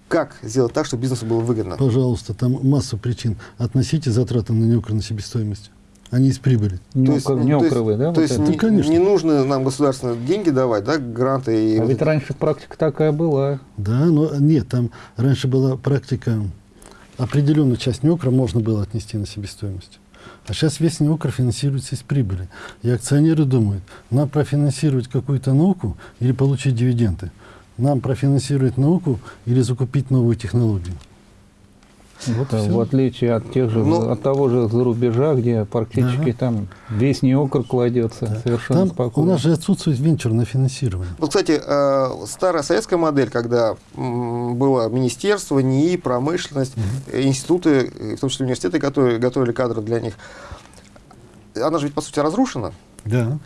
Как сделать так, чтобы бизнесу было выгодно? Пожалуйста, там масса причин. Относите затраты на неукр на себестоимость. Они из прибыли. Не, То есть, ну, не то есть- укрывай, да? То вот есть это? не, Ну, конечно. не нужно нам государственные деньги давать, да, гранты и... А вот ведь это. раньше практика такая была. Да, но нет, там раньше была практика, определенную часть неукра можно было отнести на себестоимость. А сейчас весь неукр финансируется из прибыли. И акционеры думают, нам профинансировать какую-то науку или получить дивиденды. Нам профинансировать науку или закупить новую технологию. Вот всё. В отличие от тех же, Ну- от того же зарубежа, где практически Да. там весь неокр кладется Да. совершенно Там спокойно. у нас же отсутствует венчурное финансирование. Вот, кстати, э, старая советская модель, когда было министерство, НИИ, промышленность, э, институты, э, в том числе университеты, которые готовили кадры для них, она же ведь, по сути, разрушена. Да.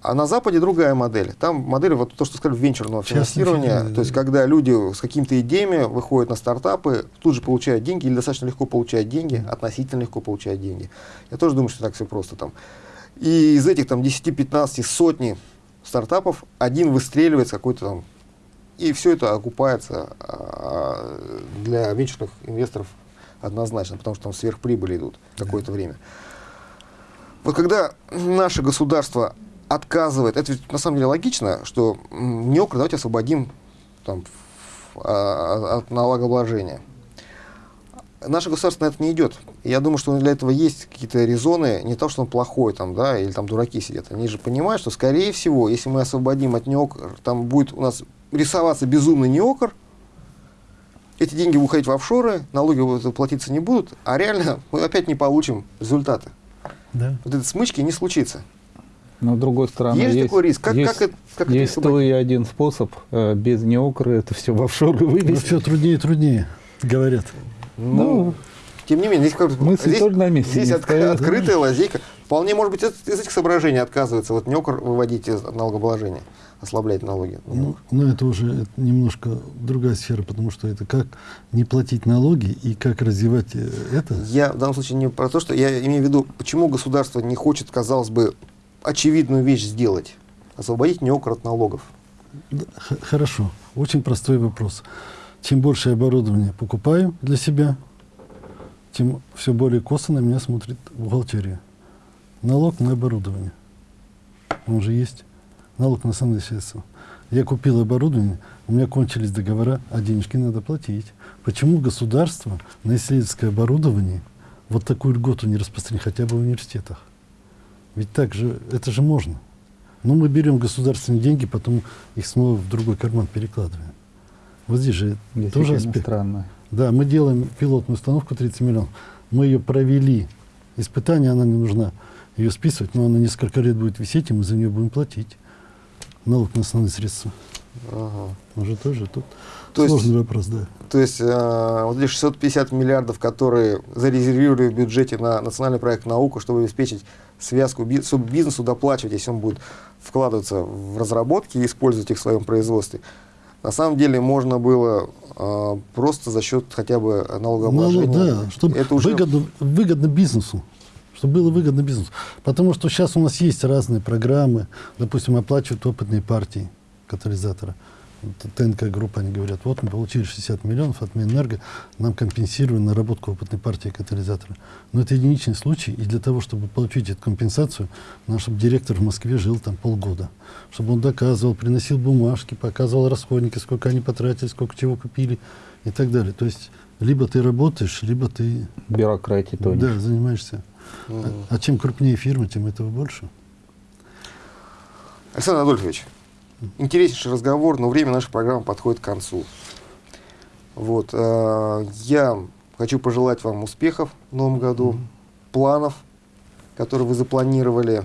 А на Западе другая модель. Там модель, вот то, что сказали, венчурного Частное финансирования. финансирование, То есть, да. когда люди с какими-то идеями выходят на стартапы, тут же получают деньги, или достаточно легко получают деньги, относительно легко получают деньги. Я тоже думаю, что так все просто там. И из этих там 10, 15, сотни стартапов один выстреливает с какой-то там... И все это окупается а, для венчурных инвесторов однозначно, потому что там сверхприбыли идут какое-то время. Вот когда наше государство отказывает, это ведь на самом деле логично, что м, НИОКР давайте освободим там, ф- а, от налогообложения. Наше государство на это не идет. Я думаю, что для этого есть какие-то резоны, не то, что он плохой, там, да, или там дураки сидят. Они же понимают, что, скорее всего, если мы освободим от НИОКР, там будет у нас рисоваться безумный НИОКР, эти деньги будут уходить в офшоры, налоги платиться не будут, а реально [laughs] мы опять не получим результаты. Да. Вот этой смычки не случится. Но с другой стороны, есть, есть, такой риск. Как, есть, как это, как есть освободить? то и один способ э, без неокры это все в офшоры вывести. все труднее и труднее, говорят. Ну, тем не менее, здесь, как, мысли здесь, тоже на месте здесь отк- стоят. открытая лазейка. Вполне, может быть, из, из этих соображений отказывается вот НЕОКР выводить из налогообложения, ослаблять налоги. Ну, но это уже это немножко другая сфера, потому что это как не платить налоги и как развивать э, это. Я в данном случае не про то, что я имею в виду, почему государство не хочет, казалось бы, очевидную вещь сделать. Освободить НЕОКР от налогов. Хорошо, очень простой вопрос. Чем больше оборудования покупаю для себя, тем все более косо на меня смотрит бухгалтерия. Налог на оборудование. Он же есть. Налог на основные средства. Я купил оборудование, у меня кончились договора, а денежки надо платить. Почему государство на исследовательское оборудование вот такую льготу не распространить хотя бы в университетах? Ведь так же, это же можно. Но мы берем государственные деньги, потом их снова в другой карман перекладываем. Вот здесь же тоже аспект. странно. Да, мы делаем пилотную установку 30 миллионов. Мы ее провели. Испытание, она не нужна ее списывать, но она несколько лет будет висеть, и мы за нее будем платить. Налог на основные средства. Ага. Уже тоже тут То есть- сложный вопрос, да. То есть э, вот эти 650 миллиардов, которые зарезервировали в бюджете на национальный проект наука, чтобы обеспечить связку, бизнесу доплачивать, если он будет вкладываться в разработки и использовать их в своем производстве. На самом деле можно было э, просто за счет хотя бы налогообложения. Налог, да, чтобы Это уже выгодно, выгодно бизнесу. Чтобы было выгодно бизнесу. Потому что сейчас у нас есть разные программы, допустим, оплачивают опытные партии катализатора. ТНК группа, они говорят, вот мы получили 60 миллионов от Минэнерго, нам компенсируют наработку опытной партии катализатора. Но это единичный случай, и для того, чтобы получить эту компенсацию, надо, чтобы директор в Москве жил там полгода. Чтобы он доказывал, приносил бумажки, показывал расходники, сколько они потратили, сколько чего купили и так далее. То есть либо ты работаешь, либо ты Бюрократии тонешь. да, занимаешься. Мгм. А, а чем крупнее фирма, тем этого больше. Александр Адольфович, интереснейший разговор, но время нашей программы подходит к концу. Вот, э, я хочу пожелать вам успехов в новом году, планов, которые вы запланировали,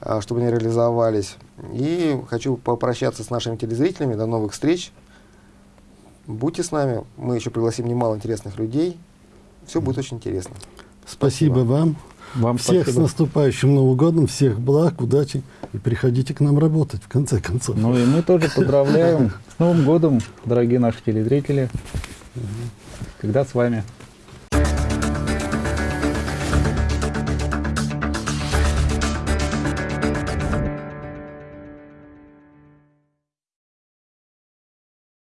э, чтобы они реализовались. И хочу попрощаться с нашими телезрителями. До новых встреч. Будьте с нами. Мы еще пригласим немало интересных людей. Все будет очень интересно. Спасибо, Спасибо. вам. Вам всех спасибо. с наступающим Новым годом, всех благ, удачи и приходите к нам работать, в конце концов. Ну и мы тоже поздравляем с Новым годом, дорогие наши телезрители. Всегда с вами.